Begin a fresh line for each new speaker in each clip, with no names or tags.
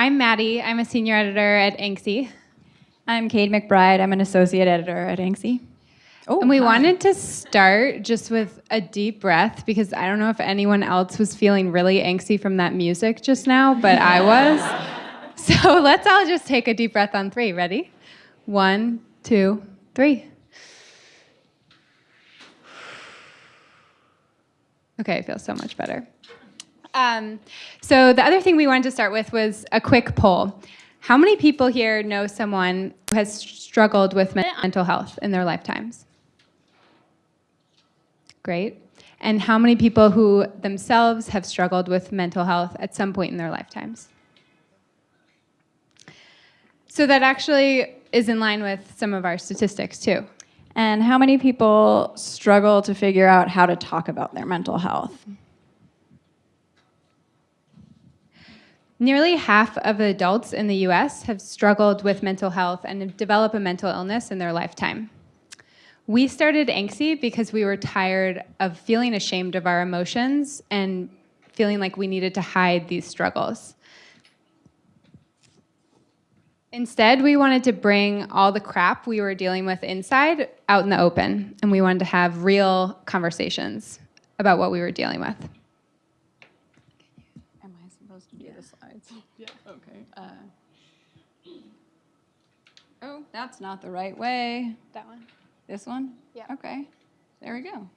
I'm Maddie. I'm a senior editor at ANXY.
I'm Kate McBride. I'm an associate editor at ANXY.
Oh, and we hi. wanted to start just with a deep breath because I don't know if anyone else was feeling really angsty from that music just now, but I was. So let's all just take a deep breath on three. Ready? One, two, three. Okay, I feel so much better. Um, so the other thing we wanted to start with was a quick poll. How many people here know someone who has struggled with mental health in their lifetimes? Great. And how many people who themselves have struggled with mental health at some point in their lifetimes? So that actually is in line with some of our statistics too.
And how many people struggle to figure out how to talk about their mental health?
Nearly half of adults in the US have struggled with mental health and have developed a mental illness in their lifetime. We started ANXY because we were tired of feeling ashamed of our emotions and feeling like we needed to hide these struggles. Instead, we wanted to bring all the crap we were dealing with inside out in the open, and we wanted to have real conversations about what we were dealing with.
Oh, that's not the right way.
That one.
This one?
Yeah.
Okay. There we go.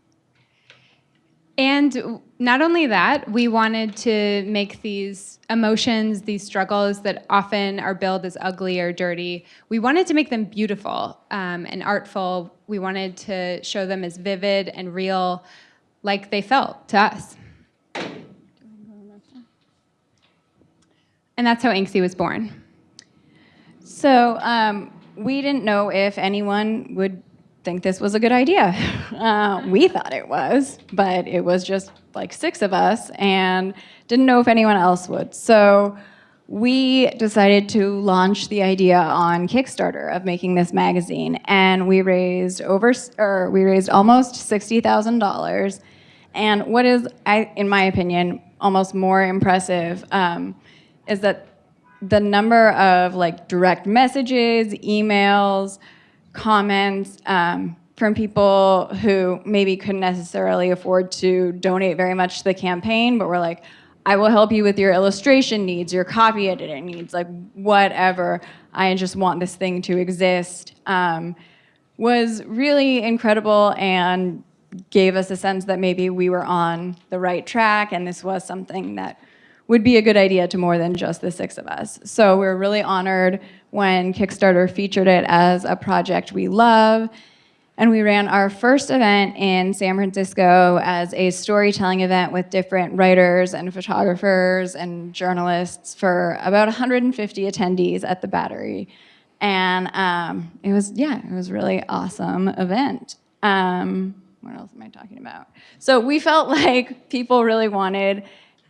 And not only that, we wanted to make these emotions, these struggles that often are billed as ugly or dirty, we wanted to make them beautiful um, and artful. We wanted to show them as vivid and real like they felt to us. And that's how ANXY was born.
So um, we didn't know if anyone would think this was a good idea. Uh, we thought it was, but it was just like six of us and didn't know if anyone else would. So we decided to launch the idea on Kickstarter of making this magazine and we raised over, or we raised almost $60,000. And what is, I, in my opinion, almost more impressive um, is that the number of like direct messages, emails, comments um, from people who maybe couldn't necessarily afford to donate very much to the campaign, but were like, I will help you with your illustration needs, your copy editing needs, like whatever. I just want this thing to exist. Um, was really incredible and gave us a sense that maybe we were on the right track and this was something that would be a good idea to more than just the six of us. So we're really honored when Kickstarter featured it as a project we love. And we ran our first event in San Francisco as a storytelling event with different writers and photographers and journalists for about 150 attendees at the Battery. And um, it was, yeah, it was really awesome event. Um, what else am I talking about? So we felt like people really wanted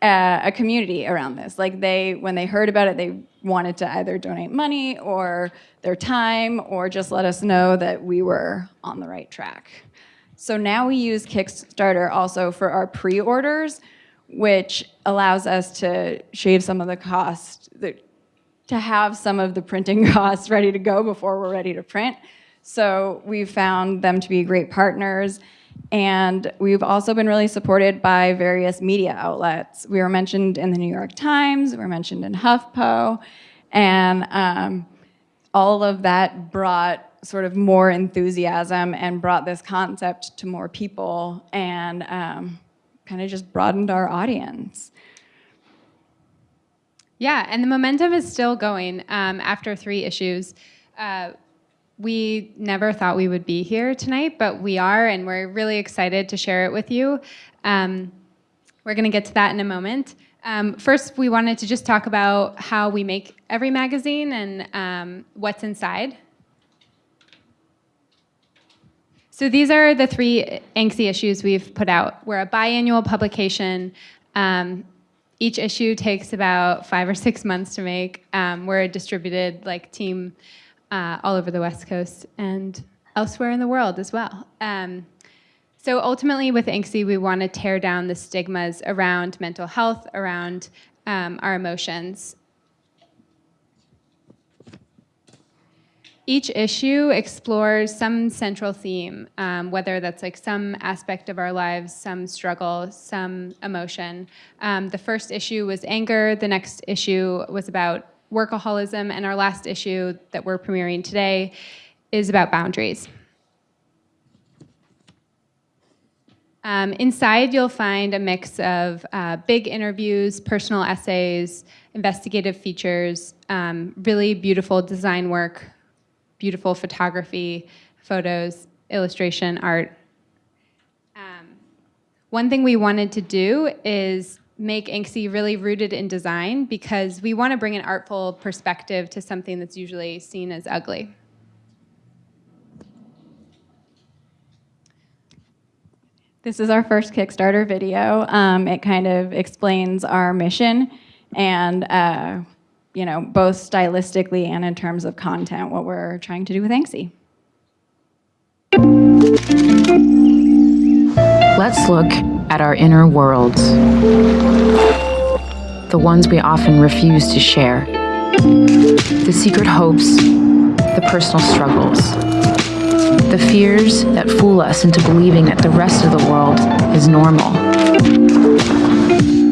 Uh, a community around this. Like they, when they heard about it, they wanted to either donate money or their time or just let us know that we were on the right track. So now we use Kickstarter also for our pre-orders, which allows us to shave some of the cost, to have some of the printing costs ready to go before we're ready to print. So we've found them to be great partners and we've also been really supported by various media outlets. We were mentioned in the New York Times, we were mentioned in HuffPo, and um, all of that brought sort of more enthusiasm and brought this concept to more people and um, kind of just broadened our audience.
Yeah, and the momentum is still going um, after three issues. Uh, we never thought we would be here tonight, but we are, and we're really excited to share it with you. Um, we're going to get to that in a moment. Um, first, we wanted to just talk about how we make every magazine and um, what's inside. So these are the three ANXY issues we've put out. We're a biannual publication. Um, each issue takes about five or six months to make. Um, we're a distributed like team uh, all over the West Coast and elsewhere in the world as well. Um, so ultimately with ANXY, we want to tear down the stigmas around mental health, around um, our emotions. Each issue explores some central theme, um, whether that's like some aspect of our lives, some struggle, some emotion. Um, the first issue was anger. The next issue was about workaholism. And our last issue that we're premiering today is about boundaries. Um, inside, you'll find a mix of uh, big interviews, personal essays, investigative features, um, really beautiful design work, beautiful photography, photos, illustration, art. Um, one thing we wanted to do is make ANXY really rooted in design because we want to bring an artful perspective to something that's usually seen as ugly.
This is our first Kickstarter video. Um, it kind of explains our mission and, uh, you know, both stylistically and in terms of content, what we're trying to do with ANXY.
Let's look at our inner worlds, the ones we often refuse to share, the secret hopes, the personal struggles, the fears that fool us into believing that the rest of the world is normal.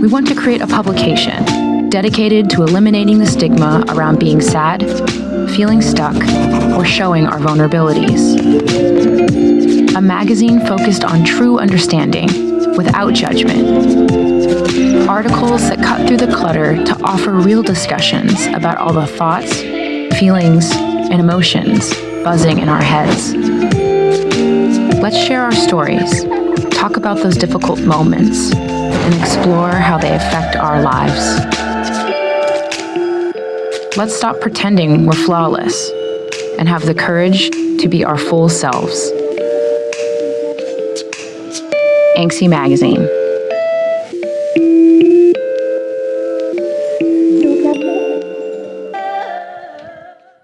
We want to create a publication dedicated to eliminating the stigma around being sad, feeling stuck, or showing our vulnerabilities. A magazine focused on true understanding without judgment. Articles that cut through the clutter to offer real discussions about all the thoughts, feelings, and emotions buzzing in our heads. Let's share our stories, talk about those difficult moments, and explore how they affect our lives. Let's stop pretending we're flawless and have the courage to be our full selves. ANXY Magazine.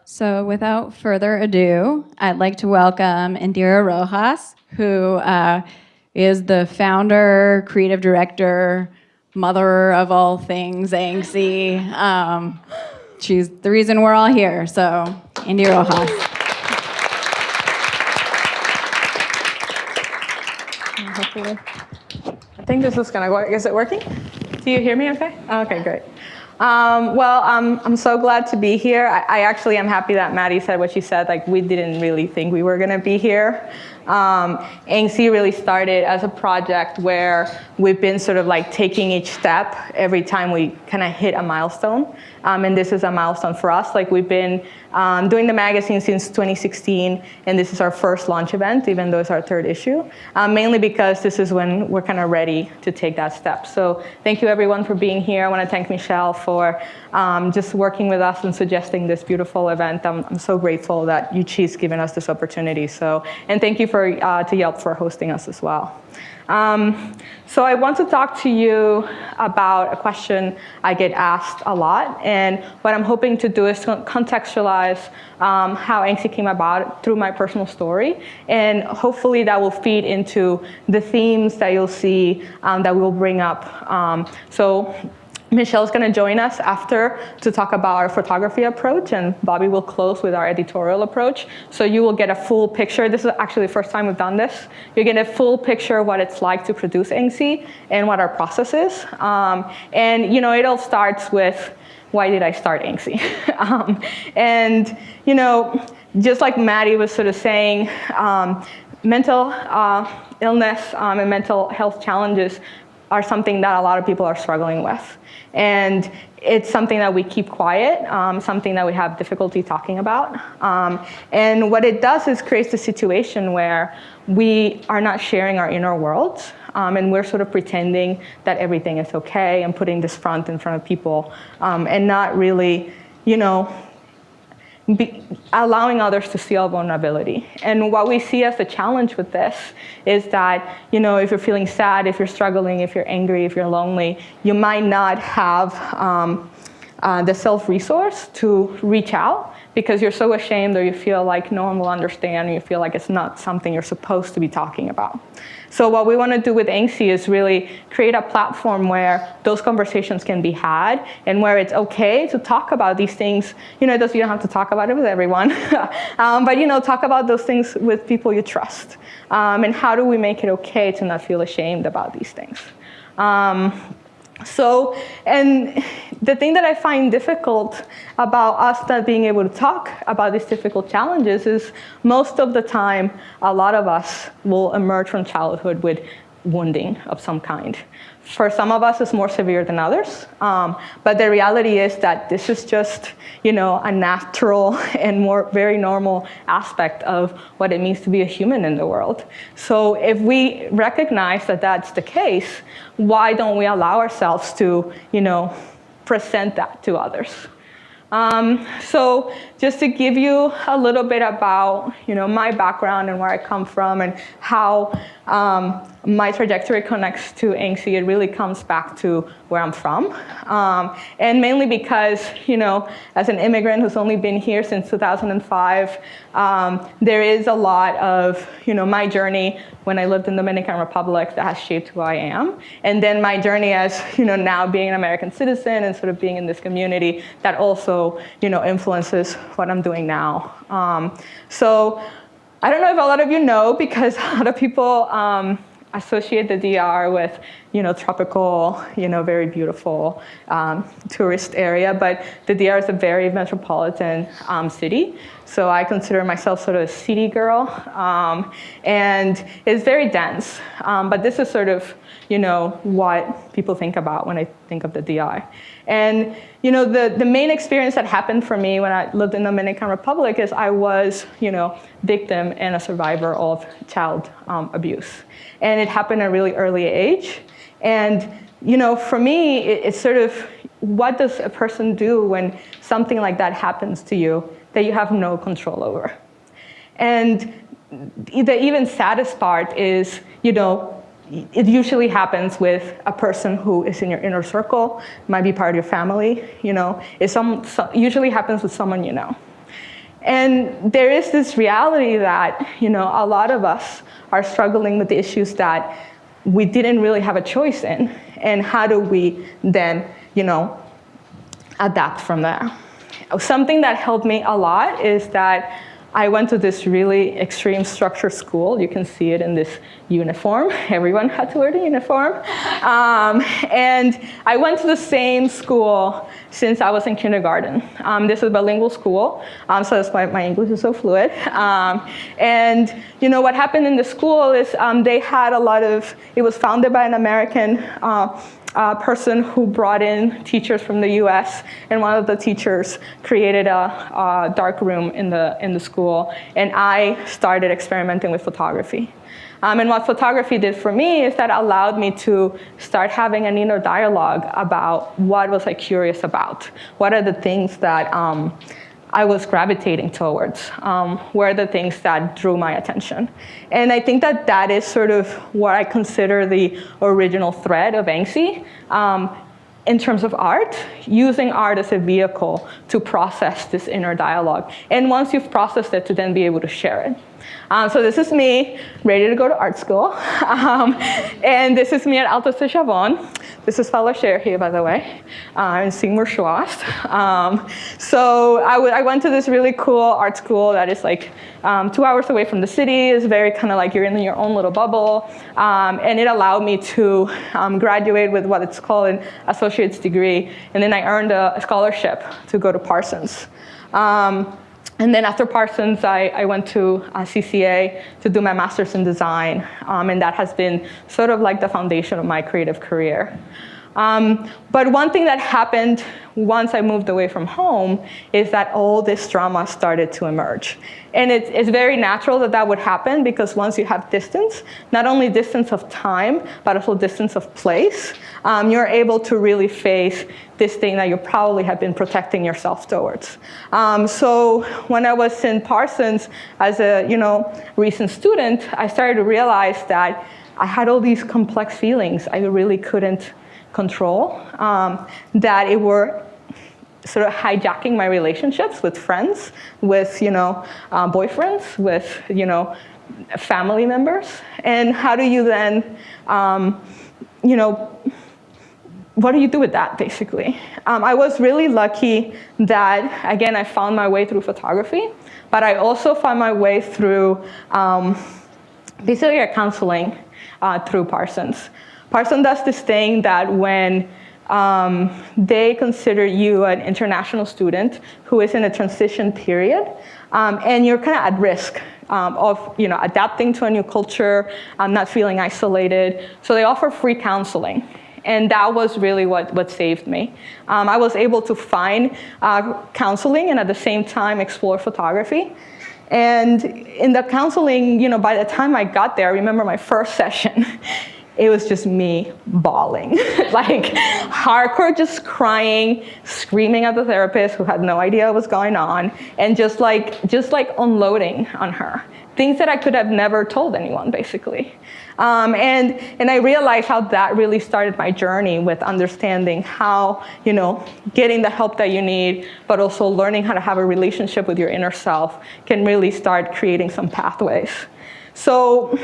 So without further ado, I'd like to welcome Indira Rojas, who uh, is the founder, creative director, mother of all things ANXY. Um, she's the reason we're all here. So Indira Rojas.
Hopefully. I think this is gonna work. Is it working? Do you hear me okay? Okay, great. Um, well, um, I'm so glad to be here. I, I, actually am happy that Maddie said what she said. Like, we didn't really think we were gonna be here. Um, ANXY really started as a project where we've been sort of like taking each step every time we kind of hit a milestone. Um, and this is a milestone for us. Like we've been um, doing the magazine since 2016, and this is our first launch event, even though it's our third issue, um, mainly because this is when we're kind of ready to take that step. So thank you everyone for being here. I want to thank Michelle for um, just working with us and suggesting this beautiful event. I'm, I'm so grateful that UCHI's given us this opportunity. So, and thank you for, uh, to Yelp for hosting us as well. Um, so I want to talk to you about a question I get asked a lot, and what I'm hoping to do is to contextualize um, how ANXY came about through my personal story, and hopefully that will feed into the themes that you'll see um, that we'll bring up. Um, so Michelle's going to join us after to talk about our photography approach, and Bobby will close with our editorial approach. So you will get a full picture. This is actually the first time we've done this. You get a full picture of what it's like to produce ANXY and what our process is. Um, and you know, it all starts with why did I start ANXY? um, and you know, just like Maddie was sort of saying, um, mental uh, illness um, and mental health challenges are something that a lot of people are struggling with. And it's something that we keep quiet, um, something that we have difficulty talking about. Um, and what it does is creates a situation where we are not sharing our inner worlds, um, and we're sort of pretending that everything is okay and putting this front in front of people, um, and not really, you know, be, allowing others to see our vulnerability. And what we see as a challenge with this is that, you know, if you're feeling sad, if you're struggling, if you're angry, if you're lonely, you might not have um, uh, the self-resource to reach out because you're so ashamed or you feel like no one will understand, or you feel like it's not something you're supposed to be talking about. So what we want to do with ANXY is really create a platform where those conversations can be had and where it's okay to talk about these things. You know, it does, you don't have to talk about it with everyone, um, but you know, talk about those things with people you trust. Um, and how do we make it okay to not feel ashamed about these things? Um, so, and the thing that I find difficult about us not being able to talk about these difficult challenges is most of the time, a lot of us will emerge from childhood with wounding of some kind. For some of us, it's more severe than others. Um, but the reality is that this is just, you know, a natural and more very normal aspect of what it means to be a human in the world. So if we recognize that that's the case, why don't we allow ourselves to, you know, present that to others? Um, so just to give you a little bit about you know, my background and where I come from and how um, my trajectory connects to ANXY, it really comes back to where I'm from. Um, and mainly because, you know, as an immigrant who's only been here since 2005, um, there is a lot of, you know, my journey when I lived in the Dominican Republic that has shaped who I am. And then my journey as, you know, now being an American citizen and sort of being in this community that also, you know, influences what I'm doing now. Um, so I don't know if a lot of you know because a lot of people um, associate the DR with, you know, tropical, you know, very beautiful um, tourist area, but the DR is a very metropolitan um, city. So I consider myself sort of a city girl, um, and it's very dense. Um, but this is sort of, you know, what people think about when I think of the DR. And you know, the, the main experience that happened for me when I lived in the Dominican Republic is I was, you know, victim and a survivor of child um, abuse. And it happened at a really early age. And, you know, for me, it, it's sort of, what does a person do when something like that happens to you that you have no control over? And the even saddest part is, you know, it usually happens with a person who is in your inner circle, might be part of your family, you know. It some, so, usually happens with someone you know. And there is this reality that, you know, a lot of us are struggling with the issues that we didn't really have a choice in. And how do we then, you know, adapt from there? Something that helped me a lot is that I went to this really extreme structure school. You can see it in this uniform. Everyone had to wear the uniform. Um, and I went to the same school since I was in kindergarten. Um, this is a bilingual school, um, so that's why my English is so fluid. Um, and you know what happened in the school is um, they had a lot of, it was founded by an American uh, uh, person who brought in teachers from the US, and one of the teachers created a, a dark room in the, in the school, and I started experimenting with photography. Um, and what photography did for me is that allowed me to start having an inner dialogue about what was I curious about. What are the things that um, I was gravitating towards um, were the things that drew my attention. And I think that that is sort of what I consider the original thread of ANXY um, in terms of art, using art as a vehicle to process this inner dialogue. And once you've processed it, to then be able to share it. Um, so this is me ready to go to art school. Um, and this is me at Altos de Chavon. This is fellow Cher here, by the way, uh, in Seymour Schloss. Um, so I, went to this really cool art school that is like um, two hours away from the city. It's very kind of like you're in your own little bubble. Um, and it allowed me to um, graduate with what it's called an associate's degree. And then I earned a, scholarship to go to Parsons. Um, and then after Parsons, I, I went to uh, CCA to do my master's in design. Um, and that has been sort of like the foundation of my creative career. Um, but one thing that happened once I moved away from home is that all this drama started to emerge. And it's, it's very natural that that would happen because once you have distance, not only distance of time, but also distance of place, um, you're able to really face this thing that you probably have been protecting yourself towards. Um, so when I was in Parsons as a you know recent student, I started to realize that I had all these complex feelings I really couldn't control, um, that it were sort of hijacking my relationships with friends, with you know uh, boyfriends, with you know family members, and how do you then um, you know what do you do with that basically? Um, I was really lucky that again I found my way through photography, but I also found my way through um, basically counseling uh, through Parsons. Parsons does this thing that when um, they consider you an international student who is in a transition period, um, and you're kind of at risk um, of you know, adapting to a new culture, um, not feeling isolated. So they offer free counseling. And that was really what, what saved me. Um, I was able to find uh, counseling and at the same time explore photography. And in the counseling, you know, by the time I got there, I remember my first session, it was just me bawling, like hardcore just crying, screaming at the therapist who had no idea what was going on, and just like, just like unloading on her. Things that I could have never told anyone, basically. Um, and, and I realized how that really started my journey with understanding how, you know, getting the help that you need, but also learning how to have a relationship with your inner self can really start creating some pathways. So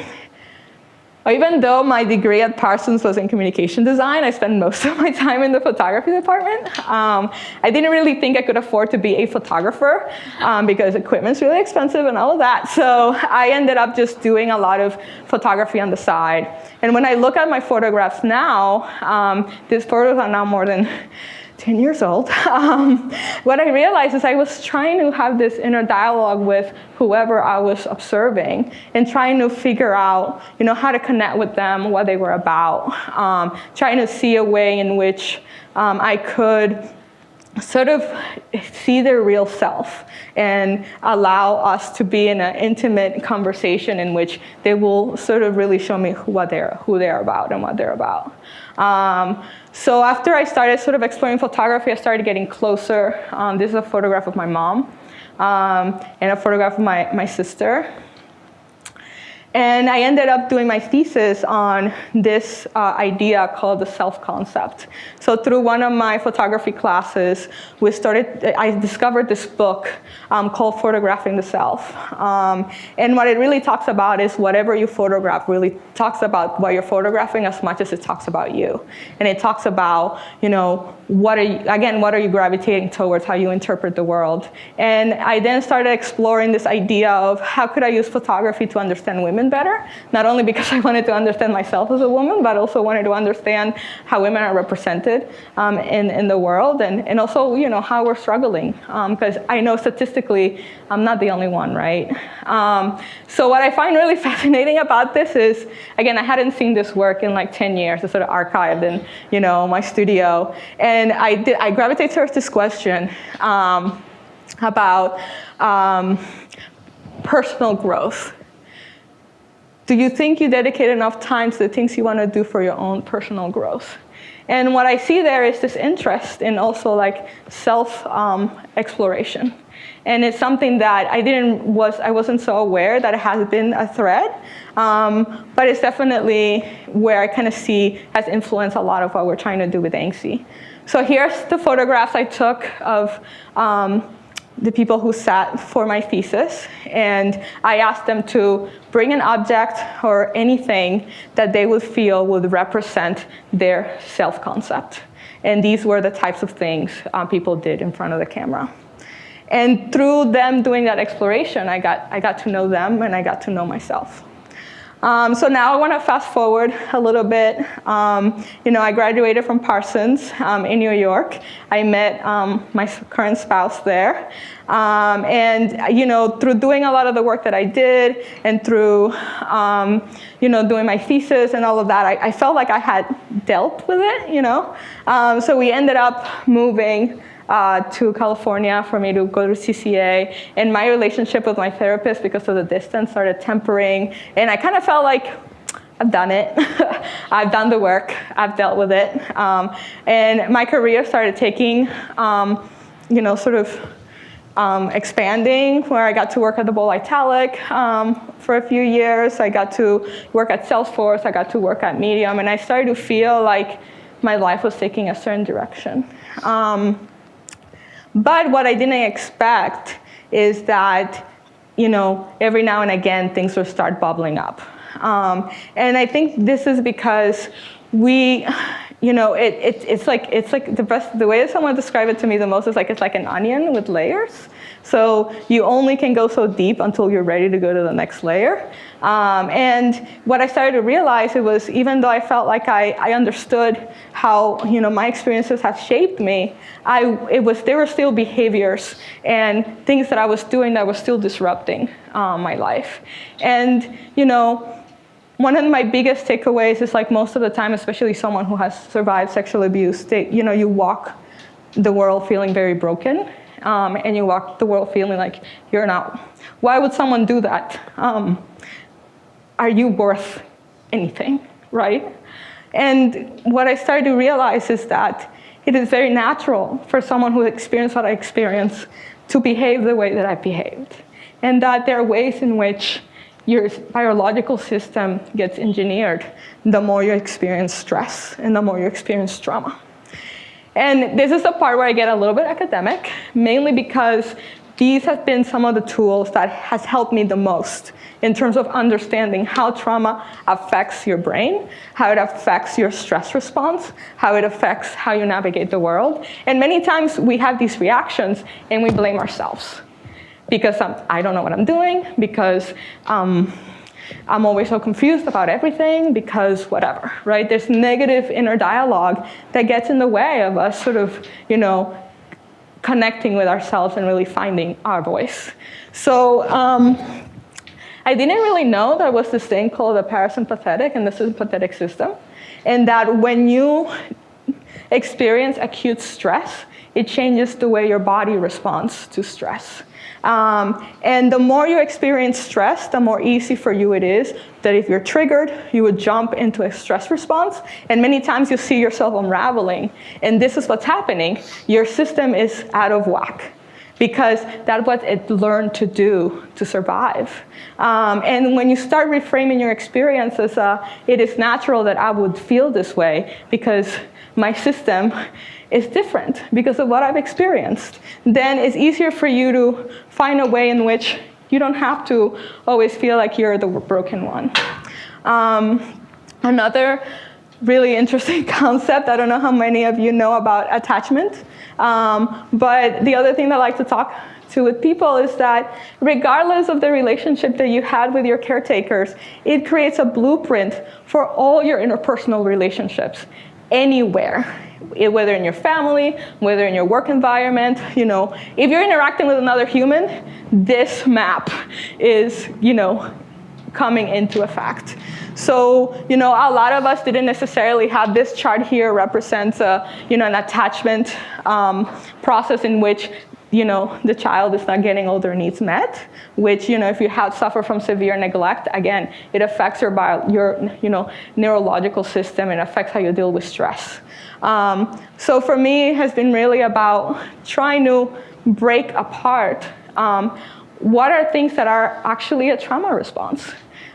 even though my degree at Parsons was in communication design, I spent most of my time in the photography department. Um, I didn't really think I could afford to be a photographer um, because equipment's really expensive and all of that. So I ended up just doing a lot of photography on the side. And when I look at my photographs now, um, these photos are now more than 10 years old, um, what I realized is I was trying to have this inner dialogue with whoever I was observing and trying to figure out, you know, how to connect with them, what they were about, um, trying to see a way in which um, I could sort of see their real self and allow us to be in an intimate conversation in which they will sort of really show me who, what they're, who they're about and what they're about. Um, so after I started sort of exploring photography, I started getting closer. Um, this is a photograph of my mom um, and a photograph of my, my sister. And I ended up doing my thesis on this uh, idea called the self-concept. So through one of my photography classes, we started, I discovered this book um, called Photographing the Self. Um, and what it really talks about is whatever you photograph really talks about what you're photographing as much as it talks about you. And it talks about, you know, what are you, again, what are you gravitating towards, how you interpret the world. And I then started exploring this idea of how could I use photography to understand women better, not only because I wanted to understand myself as a woman, but also wanted to understand how women are represented um, in, in the world and, and also, you know, how we're struggling. Because um, I know statistically, I'm not the only one, right? Um, so what I find really fascinating about this is, again, I hadn't seen this work in like 10 years. It's sort of archived in, you know, my studio. And I, did, I gravitated towards this question um, about um, personal growth. Do you think you dedicate enough time to the things you want to do for your own personal growth? And what I see there is this interest in also like self um, exploration. And it's something that I didn't was I wasn't so aware that it has been a thread, um, but it's definitely where I kind of see has influenced a lot of what we're trying to do with ANXY. So here's the photographs I took of um, the people who sat for my thesis. And I asked them to bring an object or anything that they would feel would represent their self-concept. And these were the types of things um, people did in front of the camera. And through them doing that exploration, I got, I got to know them and I got to know myself. Um, so now I want to fast forward a little bit. Um, you know, I graduated from Parsons um, in New York. I met um, my current spouse there. Um, and, you know, through doing a lot of the work that I did and through, um, you know, doing my thesis and all of that, I, I, felt like I had dealt with it, you know. so we ended up moving uh, to California for me to go to CCA. And my relationship with my therapist, because of the distance, started tempering. And I kind of felt like, I've done it. I've done the work. I've dealt with it. Um, and my career started taking, um, you know, sort of um, expanding, where I got to work at the Bold Italic um, for a few years. I got to work at Salesforce. I got to work at Medium. And I started to feel like my life was taking a certain direction. Um, But what I didn't expect is that, you know, every now and again things will start bubbling up. Um, and I think this is because we, you know, it, it, it's like, it's like the best, the way that someone described it to me the most is like, it's like an onion with layers. So you only can go so deep until you're ready to go to the next layer. Um, and what I started to realize it was even though I felt like I, I understood how you know my experiences had shaped me, I it was there were still behaviors and things that I was doing that were still disrupting um, my life. And you know, one of my biggest takeaways is like most of the time, especially someone who has survived sexual abuse, they, you know, you walk the world feeling very broken um, and you walk the world feeling like you're not. Why would someone do that? Um, are you worth anything, right? And what I started to realize is that it is very natural for someone who experienced what I experienced to behave the way that I behaved. And that there are ways in which your biological system gets engineered the more you experience stress and the more you experience trauma. And this is the part where I get a little bit academic, mainly because these have been some of the tools that has helped me the most in terms of understanding how trauma affects your brain, how it affects your stress response, how it affects how you navigate the world. And many times we have these reactions and we blame ourselves because I'm, I do not know what I'm doing, because um, I'm always so confused about everything because whatever, right? There's negative inner dialogue that gets in the way of us sort of, you know, connecting with ourselves and really finding our voice. So um, I didn't really know there was this thing called the parasympathetic and the sympathetic system, and that when you experience acute stress, it changes the way your body responds to stress. Um, and the more you experience stress, the more easy for you it is that if you're triggered, you would jump into a stress response. And many times you see yourself unraveling. And this is what's happening. Your system is out of whack because that's what it learned to do to survive. Um, and when you start reframing your experiences, uh, it is natural that I would feel this way because my system is different because of what I've experienced, then it's easier for you to find a way in which you don't have to always feel like you're the broken one. Um, another really interesting concept, I don't know how many of you know about attachment, um, but the other thing that I like to talk to with people is that regardless of the relationship that you had with your caretakers, it creates a blueprint for all your interpersonal relationships anywhere whether in your family, whether in your work environment, you know, if you're interacting with another human, this map is, you know, coming into effect. So, you know, a lot of us didn't necessarily have this chart here represents a, you know, an attachment um, process in which you know, the child is not getting all their needs met, which, you know, if you have suffer from severe neglect, again, it affects your, bio, your you know, neurological system, it affects how you deal with stress. Um, so for me, it has been really about trying to break apart um, what are things that are actually a trauma response.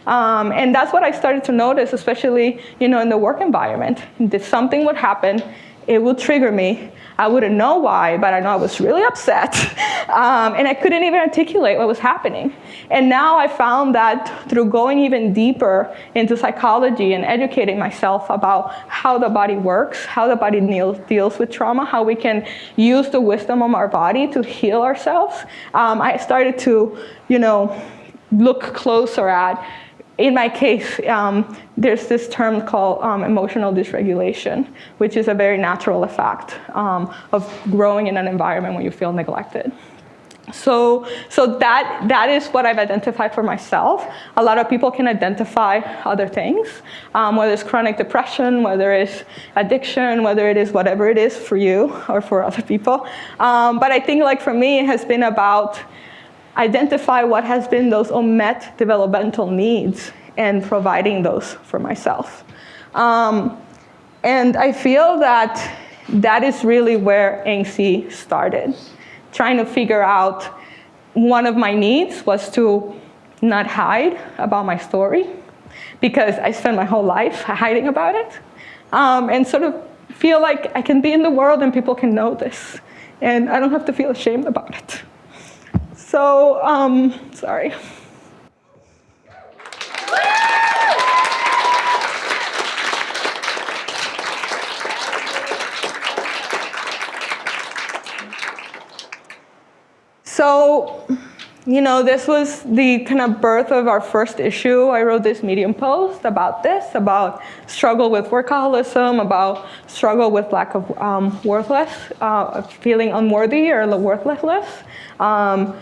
Um, and that's what I started to notice, especially you know, in the work environment. That something would happen, it would trigger me, I wouldn't know why, but I know I was really upset. Um, and I couldn't even articulate what was happening. And now I found that through going even deeper into psychology and educating myself about how the body works, how the body deals with trauma, how we can use the wisdom of our body to heal ourselves, um, I started to, you know, look closer at in my case, um, there's this term called um, emotional dysregulation, which is a very natural effect um, of growing in an environment where you feel neglected. So, so that, that is what I've identified for myself. A lot of people can identify other things, um, whether it's chronic depression, whether it's addiction, whether it is whatever it is for you or for other people. Um, but I think like for me, it has been about identify what has been those unmet developmental needs and providing those for myself. Um, and I feel that that is really where ANXY started, trying to figure out one of my needs was to not hide about my story because I spent my whole life hiding about it um, and sort of feel like I can be in the world and people can know this and I don't have to feel ashamed about it. So, um, sorry. So, you know, this was the kind of birth of our first issue. I wrote this Medium post about this, about struggle with workaholism, about struggle with lack of um, worthless, uh, feeling unworthy or worthlessness, um,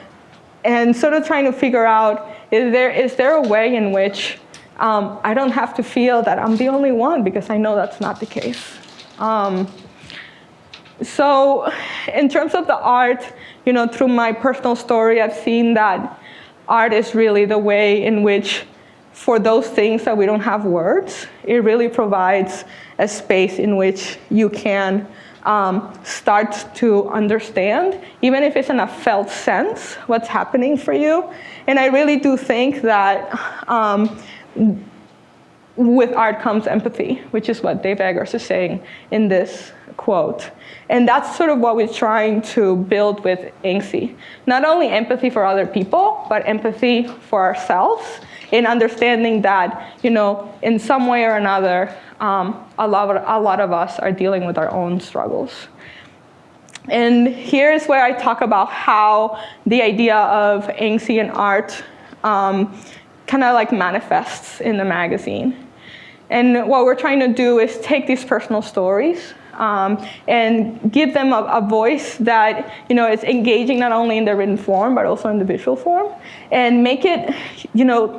and sort of trying to figure out, is there, is there a way in which um, I don't have to feel that I'm the only one because I know that's not the case. Um, so in terms of the art, you know, through my personal story, I've seen that art is really the way in which for those things that we don't have words, it really provides a space in which you can um, start to understand, even if it's in a felt sense, what's happening for you. And I really do think that um, with art comes empathy, which is what Dave Eggers is saying in this quote. And that's sort of what we're trying to build with ANXY. Not only empathy for other people, but empathy for ourselves in understanding that, you know, in some way or another, um, a, lot of, a lot of us are dealing with our own struggles. And here's where I talk about how the idea of and art um, kind of like manifests in the magazine. And what we're trying to do is take these personal stories um, and give them a, a, voice that you know is engaging not only in the written form but also in the visual form, and make it you know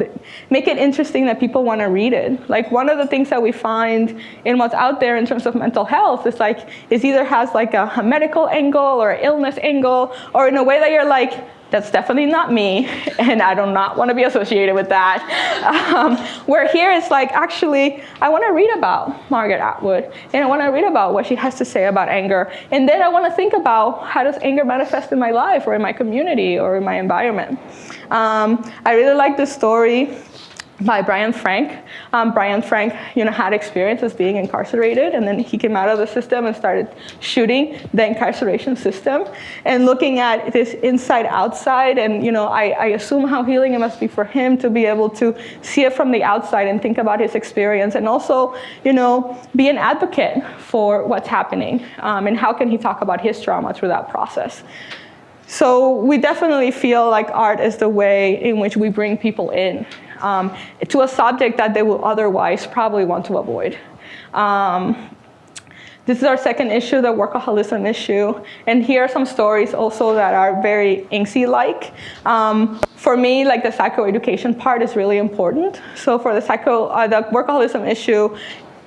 make it interesting that people want to read it. Like one of the things that we find in what's out there in terms of mental health is like it either has like a, a medical angle or illness angle, or in a way that you're like that's definitely not me, and I do not want to be associated with that. Um, where here it's like, actually, I want to read about Margaret Atwood, and I want to read about what she has to say about anger, and then I want to think about how does anger manifest in my life, or in my community, or in my environment. Um, I really like the story by Brian Frank. Um, Brian Frank, you know, had experience as being incarcerated, and then he came out of the system and started shooting the incarceration system, and looking at this inside outside. And you know, I, I assume how healing it must be for him to be able to see it from the outside and think about his experience, and also, you know, be an advocate for what's happening, um, and how can he talk about his trauma through that process. So we definitely feel like art is the way in which we bring people in um, to a subject that they will otherwise probably want to avoid. Um, this is our second issue, the workaholism issue. And here are some stories also that are very ANXY-like. Um, for me, like the psychoeducation part is really important. So for the psycho, uh, the workaholism issue,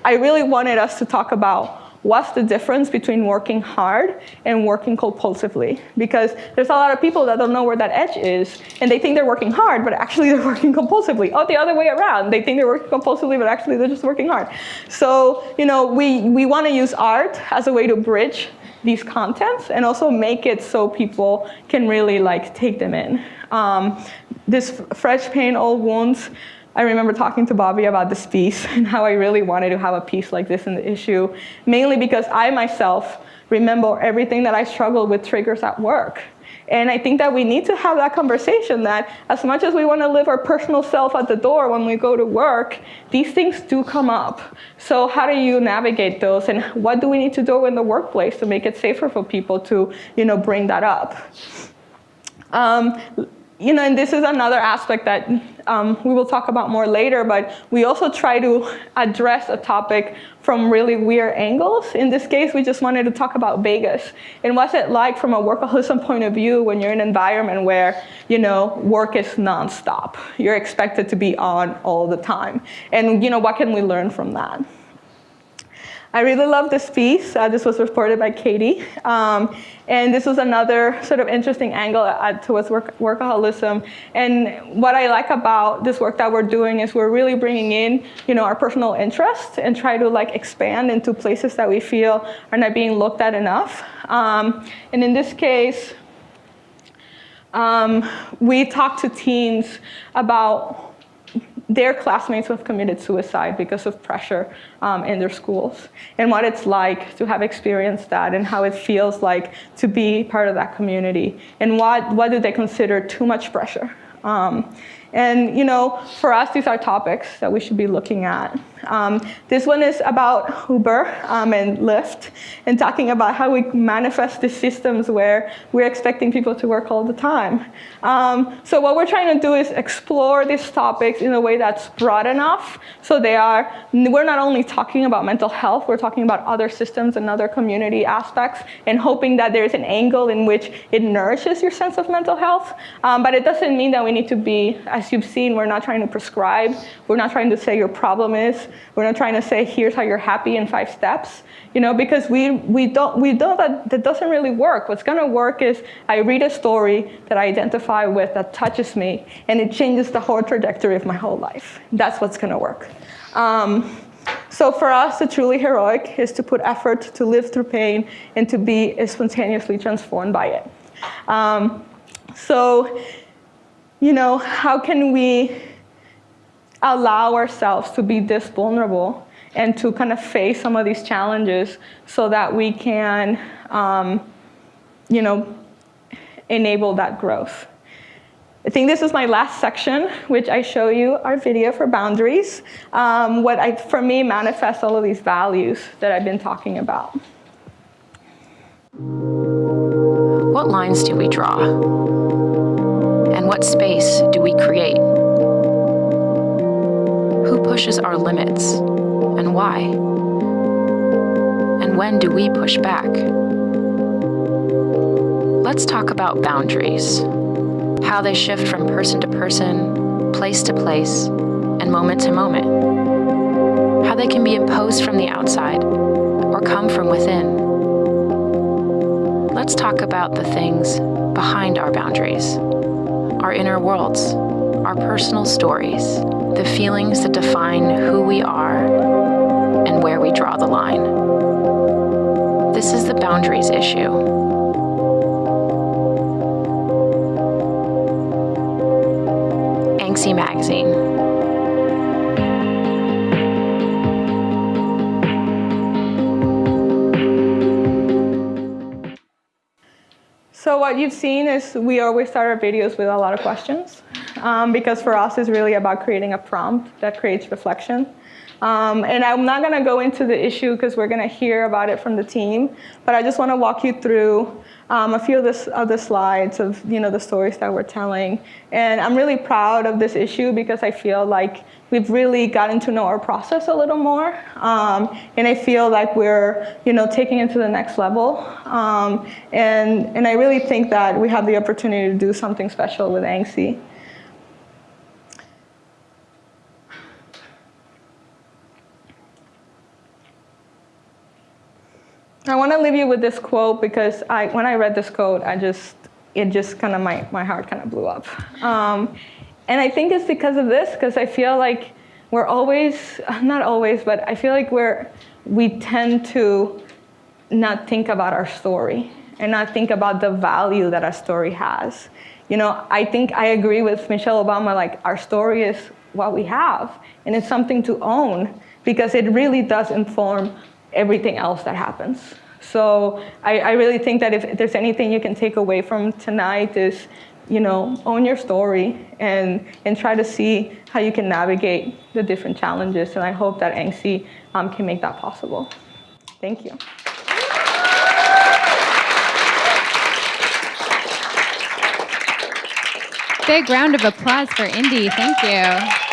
I really wanted us to talk about what's the difference between working hard and working compulsively? Because there's a lot of people that don't know where that edge is, and they think they're working hard, but actually they're working compulsively. Oh, the other way around. They think they're working compulsively, but actually they're just working hard. So, you know, we, we want to use art as a way to bridge these contents and also make it so people can really like take them in. Um, this fresh pain, old wounds, I remember talking to Bobby about this piece and how I really wanted to have a piece like this in the issue, mainly because I myself remember everything that I struggled with triggers at work. And I think that we need to have that conversation that as much as we want to live our personal self at the door when we go to work, these things do come up. So how do you navigate those and what do we need to do in the workplace to make it safer for people to you know, bring that up? Um, you know, and this is another aspect that um, we will talk about more later, but we also try to address a topic from really weird angles. In this case, we just wanted to talk about Vegas. And what's it like from a workaholism point of view when you're in an environment where, you know, work is nonstop. You're expected to be on all the time. And, you know, what can we learn from that? I really love this piece. Uh, this was reported by Katie. Um, and this was another sort of interesting angle towards work workaholism. And what I like about this work that we're doing is we're really bringing in you know, our personal interests and try to like expand into places that we feel are not being looked at enough. Um, and in this case, um, we talked to teens about their classmates who have committed suicide because of pressure um, in their schools and what it's like to have experienced that and how it feels like to be part of that community and what, what do they consider too much pressure. Um, and you know, for us, these are topics that we should be looking at. Um, this one is about Uber um, and Lyft and talking about how we manifest the systems where we're expecting people to work all the time. Um, so what we're trying to do is explore these topics in a way that's broad enough so they are, we're not only talking about mental health, we're talking about other systems and other community aspects and hoping that there's an angle in which it nourishes your sense of mental health. Um, but it doesn't mean that we need to be, as you've seen, we're not trying to prescribe, we're not trying to say your problem is, we're not trying to say, here's how you're happy in five steps, you know, because we, we, don't, we know that that doesn't really work. What's gonna work is I read a story that I identify with that touches me, and it changes the whole trajectory of my whole life. That's what's gonna work. Um, so for us, the truly heroic is to put effort to live through pain and to be spontaneously transformed by it. Um, so, you know, how can we allow ourselves to be this vulnerable and to kind of face some of these challenges so that we can, um, you know, enable that growth. I think this is my last section, which I show you our video for boundaries. Um, what I, for me manifests all of these values that I've been talking about.
What lines do we draw? And what space do we create? Who pushes our limits and why? And when do we push back? Let's talk about boundaries, how they shift from person to person, place to place, and moment to moment. How they can be imposed from the outside or come from within. Let's talk about the things behind our boundaries, our inner worlds, our personal stories, the feelings that define who we are and where we draw the line. This is the boundaries issue. Magazine.
So what you've seen is we always start our videos with a lot of questions um, because for us it's really about creating a prompt that creates reflection. Um, and I'm not going to go into the issue because we're going to hear about it from the team, but I just want to walk you through um, a few of the slides of you know, the stories that we're telling. And I'm really proud of this issue because I feel like we've really gotten to know our process a little more. Um, and I feel like we're you know, taking it to the next level. Um, and, and I really think that we have the opportunity to do something special with ANXY. I want to leave you with this quote because I, when I read this quote, I just, it just kind of, my, my heart kind of blew up. Um, and I think it's because of this, because I feel like we're always, not always, but I feel like we're, we tend to not think about our story and not think about the value that our story has. You know, I think I agree with Michelle Obama, like our story is what we have and it's something to own because it really does inform everything else that happens. So I, I, really think that if there's anything you can take away from tonight is, you know, own your story and, and try to see how you can navigate the different challenges. And I hope that ANXY um, can make that possible. Thank you.
Big round of applause for Indy. Thank you.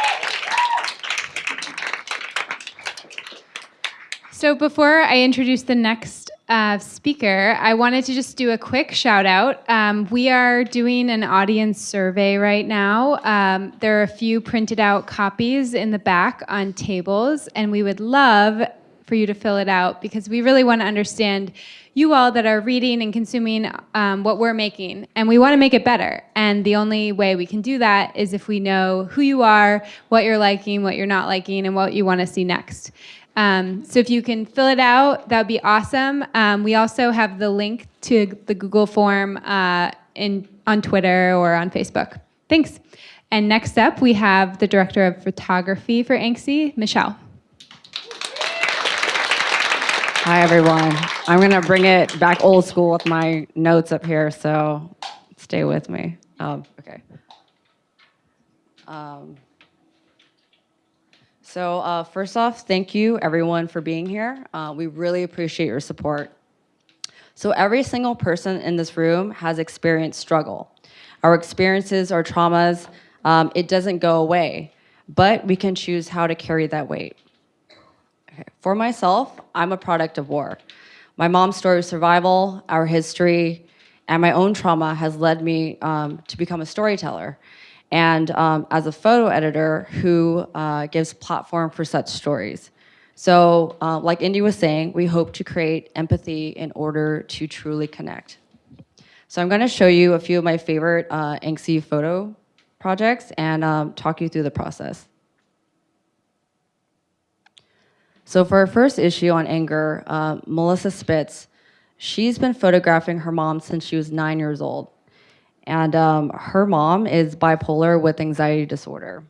So before I introduce the next uh, speaker, I wanted to just do a quick shout out. Um, we are doing an audience survey right now. Um, there are a few printed out copies in the back on tables, and we would love for you to fill it out because we really want to understand you all that are reading and consuming um, what we're making, and we want to make it better. And the only way we can do that is if we know who you are, what you're liking, what you're not liking, and what you want to see next. Um, so if you can fill it out, that would be awesome. Um, we also have the link to the Google form uh, in, on Twitter or on Facebook. Thanks. And next up, we have the director of photography for ANXY, Michelle.
Hi, everyone. I'm going to bring it back old school with my notes up here, so stay with me. Um, okay. Um, so, uh, first off, thank you, everyone, for being here. Uh, we really appreciate your support. So, every single person in this room has experienced struggle. Our experiences, our traumas, um, it doesn't go away, but we can choose how to carry that weight. Okay. For myself, I'm a product of war. My mom's story of survival, our history, and my own trauma has led me um, to become a storyteller and um, as a photo editor who uh, gives platform for such stories. So uh, like Indy was saying, we hope to create empathy in order to truly connect. So I'm gonna show you a few of my favorite uh, photo projects and um, talk you through the process. So for our first issue on anger, uh, Melissa Spitz, she's been photographing her mom since she was nine years old. And um, her mom is bipolar with anxiety disorder.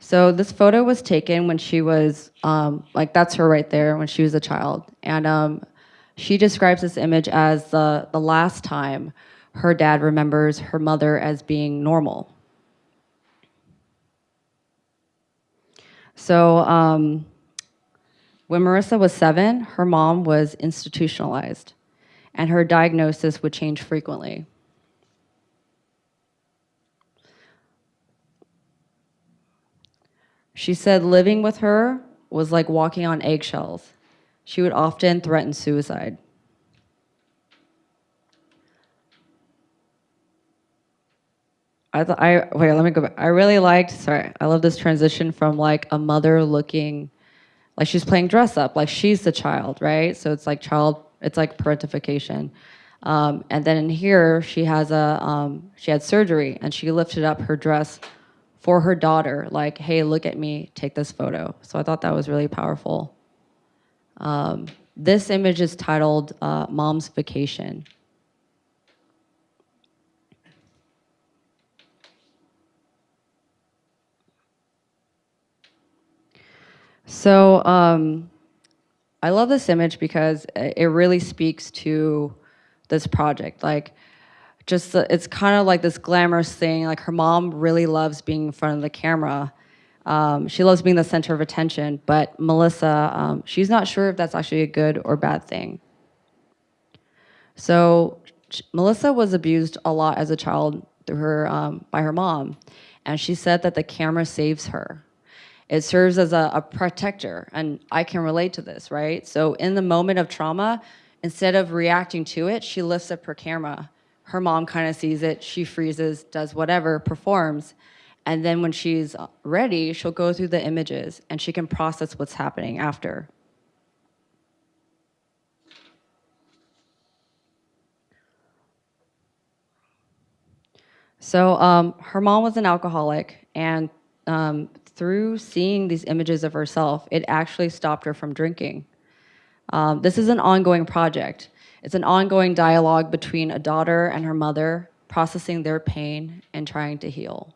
So this photo was taken when she was, um, like that's her right there, when she was a child. And um, she describes this image as the, the last time her dad remembers her mother as being normal. So um, when Marissa was seven, her mom was institutionalized, and her diagnosis would change frequently. She said living with her was like walking on eggshells. She would often threaten suicide. I I wait. Let me go back. I really liked. Sorry, I love this transition from like a mother looking, like she's playing dress up, like she's the child, right? So it's like child. It's like parentification. Um, and then in here, she has a um, she had surgery, and she lifted up her dress for her daughter, like, "Hey, look at me. Take this photo." So I thought that was really powerful. Um, this image is titled uh, "Mom's Vacation." So um, I love this image because it really speaks to this project. Like, just the, it's kind of like this glamorous thing. Like her mom really loves being in front of the camera. Um, she loves being the center of attention. But Melissa, um, she's not sure if that's actually a good or bad thing. So Melissa was abused a lot as a child through her um, by her mom, and she said that the camera saves her. It serves as a, a protector, and I can relate to this, right? So in the moment of trauma, instead of reacting to it, she lifts up her camera. Her mom kind of sees it, she freezes, does whatever, performs. And then when she's ready, she'll go through the images and she can process what's happening after. So um, her mom was an alcoholic, and um, through seeing these images of herself, it actually stopped her from drinking. Um, this is an ongoing project. It's an ongoing dialogue between a daughter and her mother, processing their pain and trying to heal,